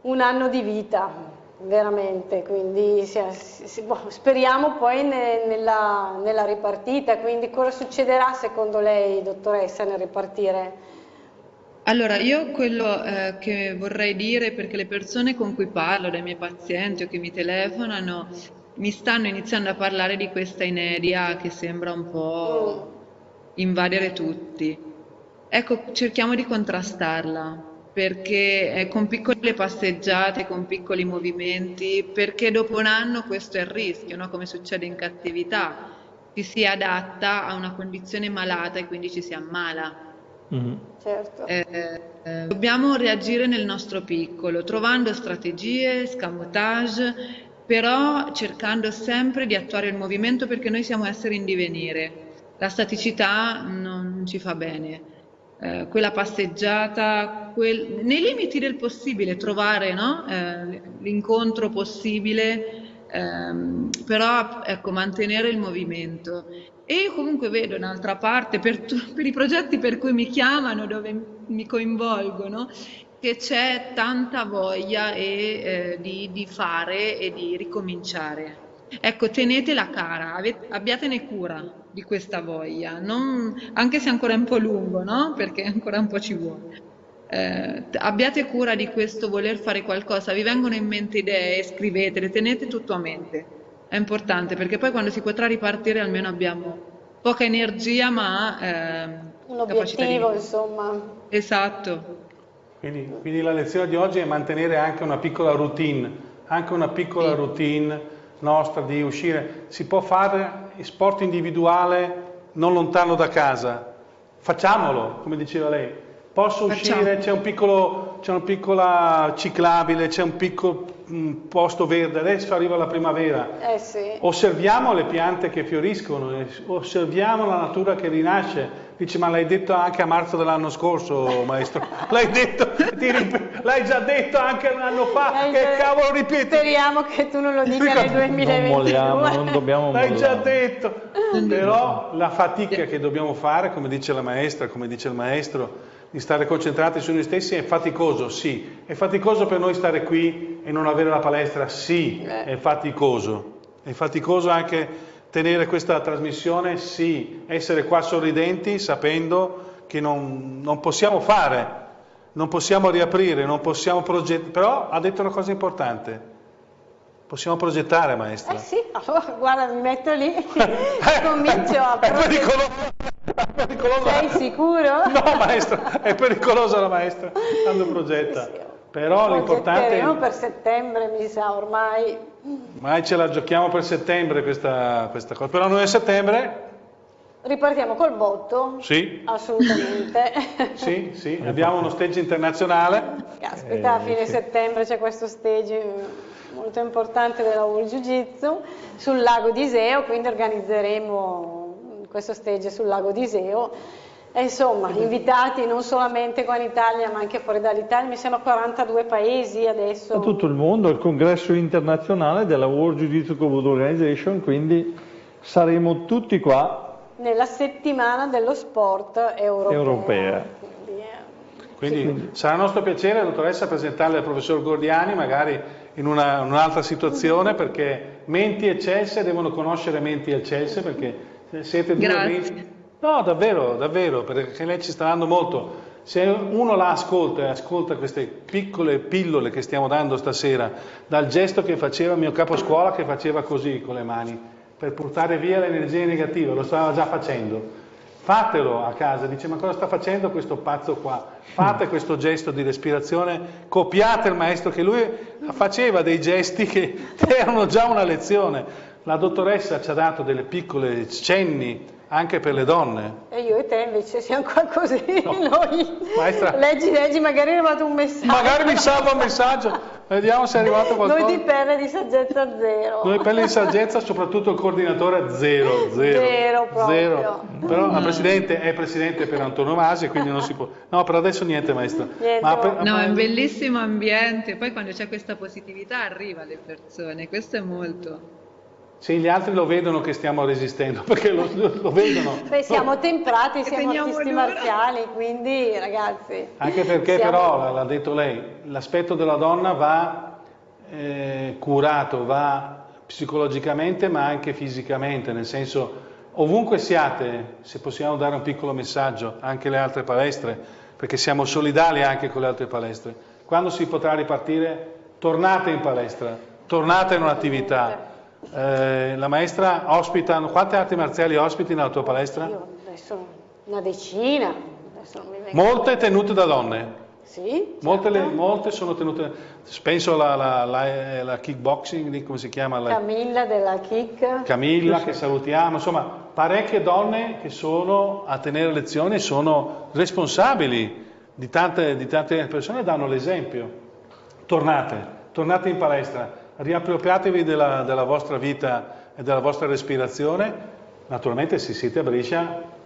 un anno di vita veramente, quindi si, si, boh, speriamo poi ne, nella, nella, ripartita, quindi cosa succederà secondo lei, dottoressa, nel ripartire? Allora, io quello eh, che vorrei dire, perché le persone con cui parlo, dai miei pazienti o che mi telefonano, mi stanno iniziando a parlare di questa inedia che sembra un po' mm. invadere tutti. Ecco, cerchiamo di contrastarla, perché eh, con piccole passeggiate, con piccoli movimenti, perché dopo un anno questo è il rischio, no? come succede in cattività, ci si adatta a una condizione malata e quindi ci si ammala. Mm-hmm. Certo. Eh, eh, dobbiamo reagire nel nostro piccolo, trovando strategie, scamotage, però cercando sempre di attuare il movimento perché noi siamo esseri in divenire. La staticità non ci fa bene. Eh, quella passeggiata, quel, nei limiti del possibile, trovare no? eh, l'incontro possibile, ehm, però ecco, mantenere il movimento. E io comunque vedo un'altra parte per, per, i progetti per cui mi chiamano, dove mi coinvolgono, che c'è tanta voglia e, eh, di, di, fare e di ricominciare. Ecco, tenetela cara, abbiatene cura di questa voglia, non, anche se è ancora un po' lungo, no? perché ancora un po' ci vuole. Eh, abbiate cura di questo voler fare qualcosa, vi vengono in mente idee, scrivetele, tenete tutto a mente. È importante perché poi quando si potrà ripartire almeno abbiamo poca energia ma eh, un obiettivo, di... insomma. Esatto. Quindi, quindi, la lezione di oggi è mantenere anche una piccola routine, anche una piccola sì. routine nostra di uscire. Si può fare sport individuale non lontano da casa, facciamolo, come diceva lei. Posso uscire, c'è un piccolo, c'è una piccola ciclabile, c'è un piccolo un posto verde, adesso arriva la primavera. Eh sì. Osserviamo le piante che fioriscono, osserviamo la natura che rinasce Dice, ma l'hai detto anche a marzo dell'anno scorso, maestro? (laughs) L'hai detto, l'hai già detto anche un anno fa, l'hai che già... cavolo ripeti? Speriamo che tu non lo dica nel 2022. Non molliamo, non dobbiamo L'hai già detto. Però la fatica che dobbiamo fare, come dice la maestra, come dice il maestro, di stare concentrati su noi stessi è faticoso, sì. È faticoso per noi stare qui e non avere la palestra, sì, eh. è faticoso. È faticoso anche tenere questa trasmissione, sì, essere qua sorridenti sapendo che non, non possiamo fare, non possiamo riaprire, non possiamo progettare, però ha detto una cosa importante, possiamo progettare maestra. Eh sì, allora, (laughs) guarda mi metto lì e (laughs) comincio a progettare. Sei sicuro? (laughs) No maestra, è pericolosa la maestra quando progetta. Sì, però l'importante è... per settembre mi sa ormai Mai ce la giochiamo per settembre questa, questa cosa, però noi a settembre... Ripartiamo col botto? Sì. Assolutamente. (laughs) sì, sì, abbiamo uno stage internazionale. Caspita, a fine eh, sì. settembre c'è questo stage molto importante della World Jiu Jitsu sul lago di Iseo, quindi organizzeremo questo stage sul lago di Iseo e insomma, invitati non solamente qua in Italia ma anche fuori dall'Italia, mi sembra 42 paesi adesso. Da tutto il mondo, il congresso internazionale della World Jiu-Jitsu Kobudo Organization, quindi saremo tutti qua. Nella settimana dello sport europeo. europea. Quindi, quindi sarà nostro piacere, dottoressa, presentarle al professor Gordiani, magari in una, un'altra situazione, perché menti eccelse devono conoscere menti eccelse, perché siete due Grazie. No, davvero, davvero, perché lei ci sta dando molto. Se uno la ascolta e ascolta queste piccole pillole che stiamo dando stasera, dal gesto che faceva mio capo scuola che faceva così con le mani, per portare via l'energia negativa, lo stava già facendo. Fatelo a casa, dice ma cosa sta facendo questo pazzo qua? Fate mm. questo gesto di respirazione, copiate il maestro che lui faceva dei gesti che (laughs) erano già una lezione. La dottoressa ci ha dato delle piccole cenni anche per le donne. E io e te invece siamo qua così, no. noi. Maestra. Leggi, leggi, magari è arrivato un messaggio. Magari mi salva un messaggio, vediamo se è arrivato qualcosa. Noi di perle di saggezza zero. Noi perle di saggezza, soprattutto il coordinatore zero, zero. Zero proprio. Zero. Però la Presidente è Presidente per antonomasia, quindi non si può... No, per adesso niente Maestra. Niente. Per... no, è un bellissimo ambiente, poi quando c'è questa positività arriva alle persone, questo è molto... Sì, gli altri lo vedono che stiamo resistendo, (laughs) perché lo, lo vedono. Beh, siamo temprati, siamo artisti marziali, quindi ragazzi... Anche perché siamo... però, l'ha detto lei, l'aspetto della donna va eh, curato, va psicologicamente ma anche fisicamente, nel senso ovunque siate, se possiamo dare un piccolo messaggio, anche le altre palestre, perché siamo solidali anche con le altre palestre, quando si potrà ripartire, tornate in palestra, tornate in un'attività eh, la maestra ospita, quante arti marziali ospiti nella tua palestra? Io adesso una decina. Molte tenute da donne? Sì, molte, certo. le, molte, sono tenute, penso alla, la, la, la, kickboxing, come si chiama? La, Camilla della kick. Camilla che salutiamo, insomma parecchie donne che sono a tenere lezioni sono responsabili di tante, di tante persone e danno l'esempio. Tornate, tornate in palestra, riappropriatevi della, della vostra vita e della vostra respirazione. Naturalmente se siete a Brescia,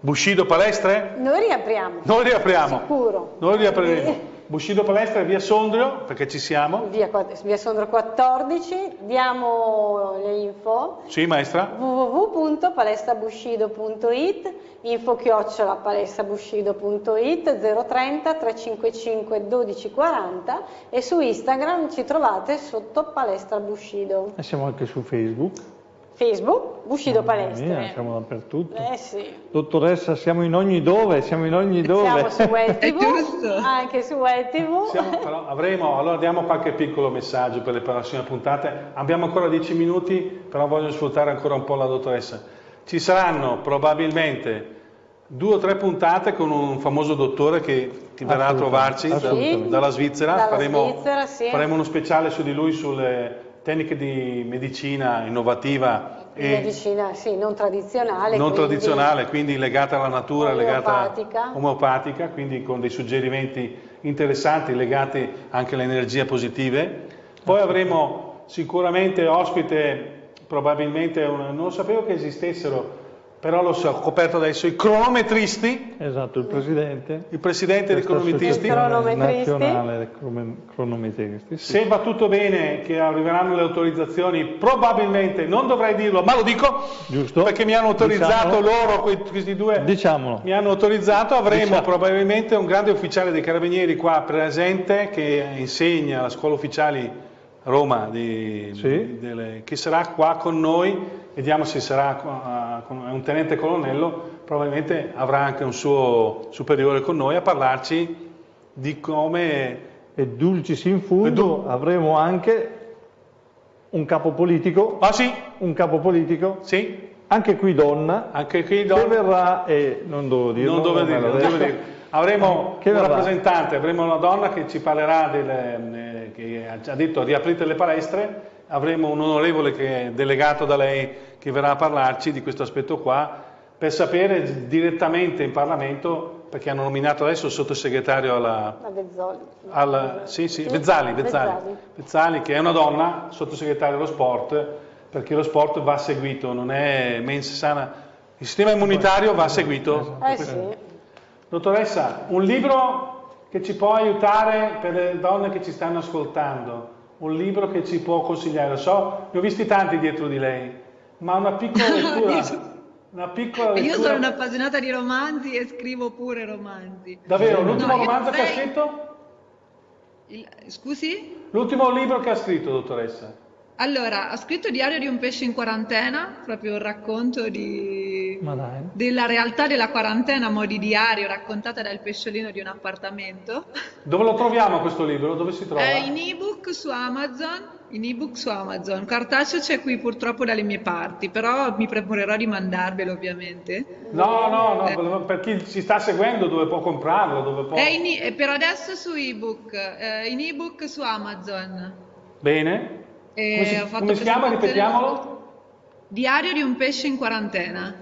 Bushido palestre? Noi riapriamo. Noi riapriamo. Sicuro. Noi riapriremo. (laughs) Bushido Palestra via Sondrio, perché ci siamo. Via, via Sondrio 14, diamo le info. Sì, maestra. www.palestrabushido.it, info chiocciola palestrabushido.it, 030 355 1240 e su Instagram ci trovate sotto Palestra Bushido. E siamo anche su Facebook. Facebook, Bushido Palestre. Mia, siamo dappertutto. Eh sì. Dottoressa, siamo in ogni dove, siamo in ogni dove. Siamo su (laughs) Web TV, anche su Web TV. Siamo, però, avremo, allora diamo qualche piccolo messaggio per le prossime puntate. Abbiamo ancora dieci minuti, però voglio sfruttare ancora un po' la dottoressa. Ci saranno probabilmente due o tre puntate con un famoso dottore che, che verrà a trovarci da, dalla Svizzera. Dalla faremo, Svizzera sì. faremo uno speciale su di lui sulle tecniche di medicina innovativa e medicina sì, non tradizionale, non quindi tradizionale, quindi legata alla natura, omeopatica. legata omeopatica, quindi con dei suggerimenti interessanti legati anche alle energie positive. Poi avremo sicuramente ospite, probabilmente, una, non sapevo che esistessero, però lo so, ho coperto adesso, i cronometristi. Esatto, il presidente. Il presidente dei cronometristi. nazionale cronometristi. Sì. Se va tutto bene, che arriveranno le autorizzazioni, probabilmente, non dovrei dirlo, ma lo dico, Giusto. perché mi hanno autorizzato Diciamolo. loro, questi due, Diciamolo. mi hanno autorizzato, avremo Diciamo. probabilmente un grande ufficiale dei carabinieri qua presente che insegna alla scuola ufficiali Roma, di, Sì. di- delle- che sarà qua con noi, vediamo se sarà è un tenente colonnello, probabilmente avrà anche un suo superiore con noi a parlarci di come... E dulcis in fundo du- avremo anche un capo politico, Ah sì, un capo politico, sì, anche qui donna, anche qui che do- verrà, e non devo dirlo, non dovevo me dirlo, non detto. dirlo. Avremo Che un verrà? rappresentante, avremo una donna che ci parlerà, delle, che ha già detto riaprite le palestre, avremo un onorevole che è delegato da lei che verrà a parlarci di questo aspetto qua, per sapere direttamente in Parlamento, perché hanno nominato adesso il sottosegretario alla, La Vezzoli. al, sì, sì, Vezzali, Vezzali, Vezzali, che è una donna, sottosegretario dello sport, perché lo sport va seguito, non è mens sana, il sistema immunitario va seguito. Eh sì. Dottoressa, un libro che ci può aiutare per le donne che ci stanno ascoltando, un libro che ci può consigliare, so, ne ho visti tanti dietro di lei, ma una piccola (laughs) lettura, una piccola lettura. Io sono un'appassionata di romanzi e scrivo pure romanzi. Davvero, l'ultimo No, romanzo che ha scritto? Il- Scusi? L'ultimo libro che ha scritto, dottoressa? Allora, ho scritto Diario di un pesce in quarantena, proprio un racconto di... Della realtà della quarantena a mo' di diario raccontata dal pesciolino di un appartamento. Dove lo troviamo questo libro? Dove si trova? È in ebook su Amazon, in ebook su Amazon. Cartaceo c'è qui purtroppo dalle mie parti, però mi preparerò di mandarvelo ovviamente. No, no, Eh. no, per chi ci sta seguendo dove può comprarlo, dove può... È in e- è per adesso su ebook, eh, in ebook su Amazon. Bene. E Come si, fatto come si chiama? Ripetiamolo. Diario di un pesce in quarantena.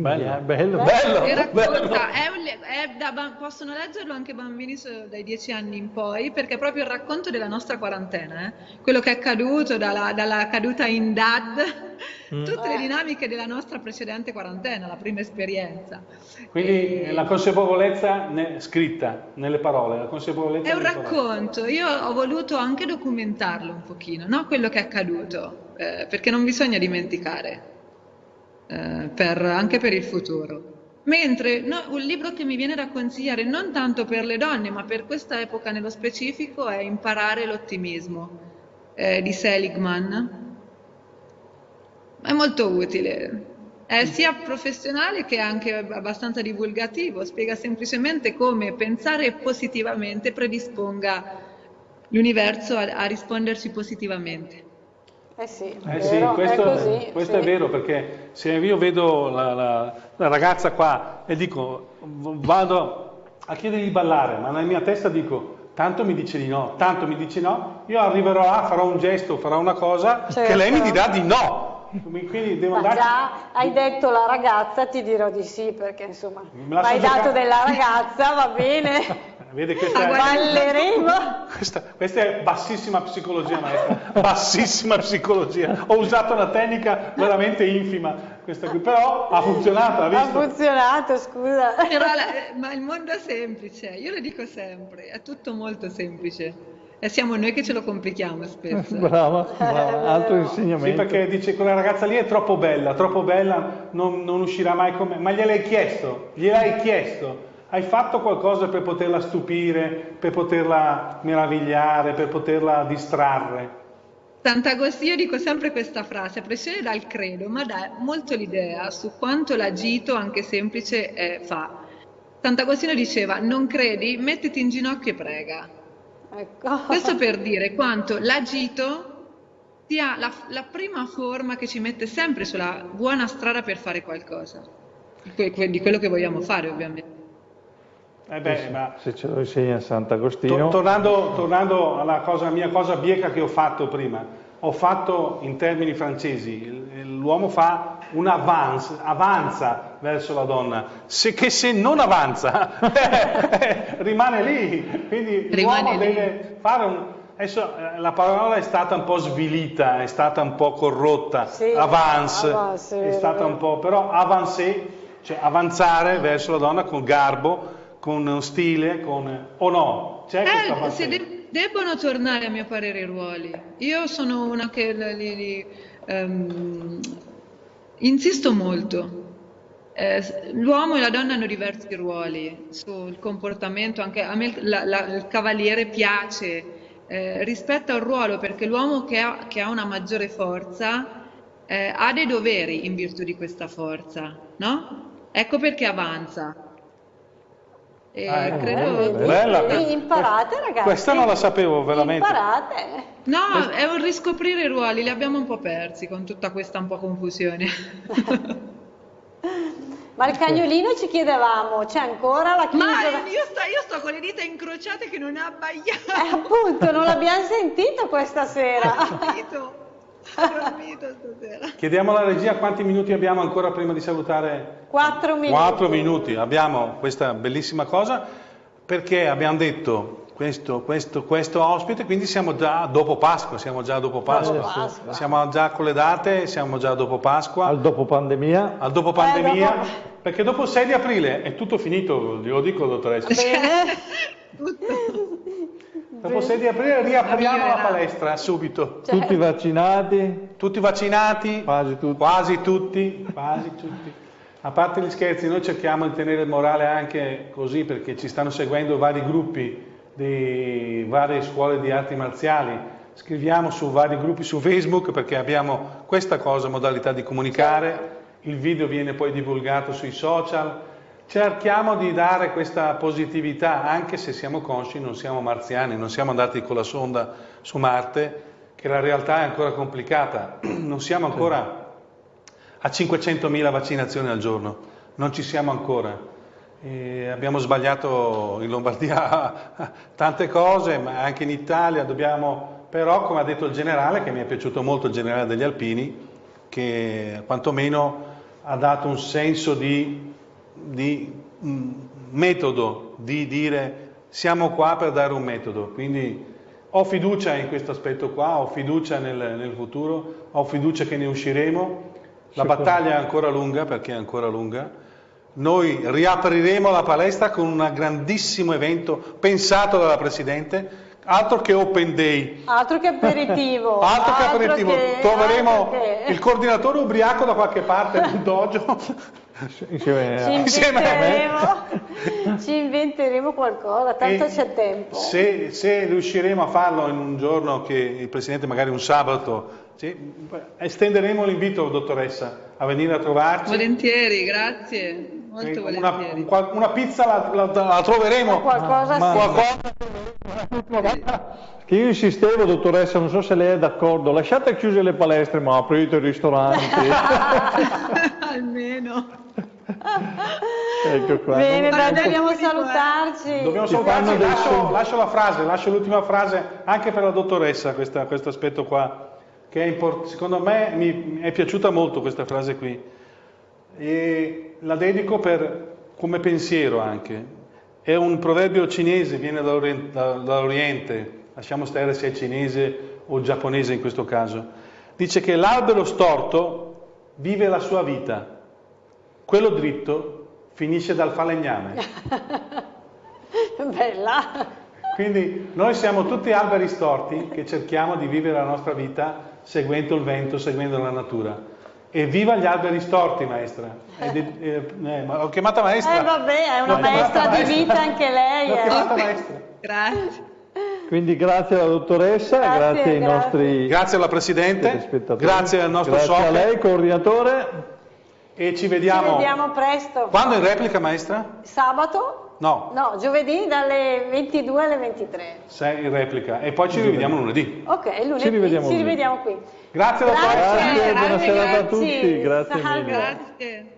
Bello, bello, Bello, E bello. racconta, è un è da possono leggerlo anche bambini dai 10 anni in poi, perché è proprio il racconto della nostra quarantena, eh. quello che è accaduto dalla, dalla caduta in DAD, Mm. tutte le dinamiche della nostra precedente quarantena, la prima esperienza. Quindi E- la consapevolezza ne- scritta nelle parole, la consapevolezza È un nelle parole. racconto, io ho voluto anche documentarlo un pochino, no? quello che è accaduto, eh, perché non bisogna dimenticare, eh, per- anche per il futuro. Mentre no, un libro che mi viene da consigliare non tanto per le donne, ma per questa epoca nello specifico è Imparare l'ottimismo eh, di Seligman. È molto utile. È sia professionale che anche abbastanza divulgativo, spiega semplicemente come pensare positivamente predisponga l'universo a, a risponderci positivamente. Eh sì, Eh sì, questo, è così. questo sì. è vero perché se io vedo la, la- la ragazza qua e dico vado a chiedergli di ballare, ma nella mia testa dico tanto mi dice di no, tanto mi dice no, io arriverò là, farò un gesto, farò una cosa che Certo. lei mi dirà di no. Quindi devo andare... già hai detto la ragazza, ti dirò di sì, perché insomma, hai dato della ragazza, va bene. (laughs) Vede questa, Balleremo. Questa, questa, è bassissima psicologia, maestra. bassissima psicologia. Ho usato una tecnica veramente infima, questa qui, però ha funzionato, ha visto? Ha funzionato, scusa. La, ma il mondo è semplice, io lo dico sempre, è tutto molto semplice. E siamo noi che ce lo complichiamo spesso. (laughs) brava, brava, altro insegnamento. Sì, perché dice quella ragazza lì è troppo bella, troppo bella, non, non uscirà mai con me. Ma gliel'hai chiesto, gliel'hai chiesto hai fatto qualcosa per poterla stupire, per poterla meravigliare, per poterla distrarre? Sant'Agostino, io dico sempre questa frase, a pressione dal credo, ma dà molto l'idea su quanto l'agito, anche semplice, eh, fa. Sant'Agostino diceva, non credi? Mettiti in ginocchio e prega. Ecco. Questo per (laughs) dire quanto l'agito sia la, la prima forma che ci mette sempre sulla buona strada per fare qualcosa, di quello che vogliamo fare ovviamente. Eh beh, ma... Se ce lo insegna Sant'Agostino... To tornando, tornando alla cosa, mia cosa bieca che ho fatto prima, ho fatto in termini francesi, l'uomo fa un avance, avanza verso la donna, se, che se non avanza (laughs) rimane lì, quindi l'uomo deve fare un... Adesso eh, la parola è stata un po' svilita, è stata un po' corrotta, sì, avance, avance, è stata un po', però avancé, cioè avanzare verso la donna con garbo, con stile, con... o no? C'è eh, se de- debbono tornare a mio parere i ruoli. Io sono una che li, li, um, insisto molto. Eh, l'uomo e la donna hanno diversi ruoli sul comportamento, anche a me la, la, il cavaliere piace eh, rispetto al ruolo perché l'uomo che ha, che ha una maggiore forza eh, ha dei doveri in virtù di questa forza, no? Ecco perché avanza. E ah, ecco. credo bella, bella. imparate ragazzi. Questa non la sapevo veramente. Imparate. No, è un riscoprire i ruoli, li abbiamo un po' persi con tutta questa un po' confusione. (laughs) Ma il cagnolino ci chiedevamo, c'è ancora la chiusa? Ma io sto, io sto, con le dita incrociate che non ha abbaiato. Eh, appunto, non l'abbiamo sentito questa sera. (laughs) Chiediamo alla regia quanti minuti abbiamo ancora prima di salutare. Quattro minuti. Quattro minuti. Abbiamo questa bellissima cosa perché abbiamo detto questo, questo, questo ospite, quindi siamo già dopo Pasqua, siamo già dopo Pasqua. Pasqua. Siamo già con le date, siamo già dopo Pasqua. Al dopo pandemia. Al dopo pandemia, eh, dopo... perché dopo il 6 di aprile è tutto finito, glielo dico dottoressa. Bene. (laughs) Dopo 6 di aprile riapriamo la palestra subito. Cioè. Tutti vaccinati? Tutti vaccinati? Quasi tutti. Quasi tutti, quasi tutti. A parte gli scherzi, noi cerchiamo di tenere il morale anche così perché ci stanno seguendo vari gruppi di varie scuole di arti marziali. Scriviamo su vari gruppi su Facebook perché abbiamo questa cosa, modalità di comunicare. Il video viene poi divulgato sui social Cerchiamo di dare questa positività, anche se siamo consci, non siamo marziani, non siamo andati con la sonda su Marte, che la realtà è ancora complicata. (clears throat) Non siamo ancora a 500.000 vaccinazioni al giorno, non ci siamo ancora. E abbiamo sbagliato in Lombardia (laughs) tante cose, ma anche in Italia dobbiamo, però come ha detto il generale, che mi è piaciuto molto il generale degli Alpini, che quantomeno ha dato un senso di di un metodo, di dire siamo qua per dare un metodo, quindi ho fiducia in questo aspetto qua, ho fiducia nel, nel futuro, ho fiducia che ne usciremo, la battaglia è ancora lunga perché è ancora lunga, noi riapriremo la palestra con un grandissimo evento pensato dalla Presidente, altro che open day. Altro che aperitivo. (laughs) altro, che aperitivo. Che, Troveremo che... il coordinatore ubriaco da qualche parte (laughs) nel dojo insieme, ci, inventeremo, (laughs) ci inventeremo qualcosa, tanto e c'è tempo. Se, se, riusciremo a farlo in un giorno che il Presidente magari un sabato, sì, estenderemo l'invito, dottoressa, a venire a trovarci. Volentieri, grazie. Molto una, una, pizza la, la, la troveremo. Ma qualcosa ma, qualcosa... Che io insistevo, dottoressa, non so se lei è d'accordo, lasciate chiuse le palestre, ma aprite i ristoranti. (laughs) Almeno. ecco qua. Bene, dai, dobbiamo salutarci. Dobbiamo salutarci, lascio, lascio, la frase, lascio l'ultima frase anche per la dottoressa, questa, questo aspetto qua, che import- secondo me mi è piaciuta molto questa frase qui. E la dedico per, come pensiero anche. È un proverbio cinese, viene dall'Oriente, lasciamo stare se è cinese o giapponese in questo caso. Dice che l'albero storto vive la sua vita, quello dritto finisce dal falegname. (laughs) Bella! Quindi noi siamo tutti alberi storti che cerchiamo di vivere la nostra vita seguendo il vento, seguendo la natura. E viva gli alberi storti, maestra. Eh, eh, eh, ho chiamata maestra. Eh vabbè, è una maestra di vita anche lei. L'ho chiamata maestra. Grazie. Quindi grazie alla dottoressa, grazie, grazie ai grazie. nostri Grazie alla Presidente, grazie al nostro grazie socio. Grazie a lei, coordinatore. E ci vediamo. Ci vediamo presto. Quando in replica, maestra? Sabato? No. No, giovedì dalle 22 alle 23. Sei in replica. E poi ci rivediamo lunedì. Ok, lunedì ci rivediamo, ci rivediamo qui. Grazie. Grazie, grazie buona serata a tutti. Grazie mille. Grazie.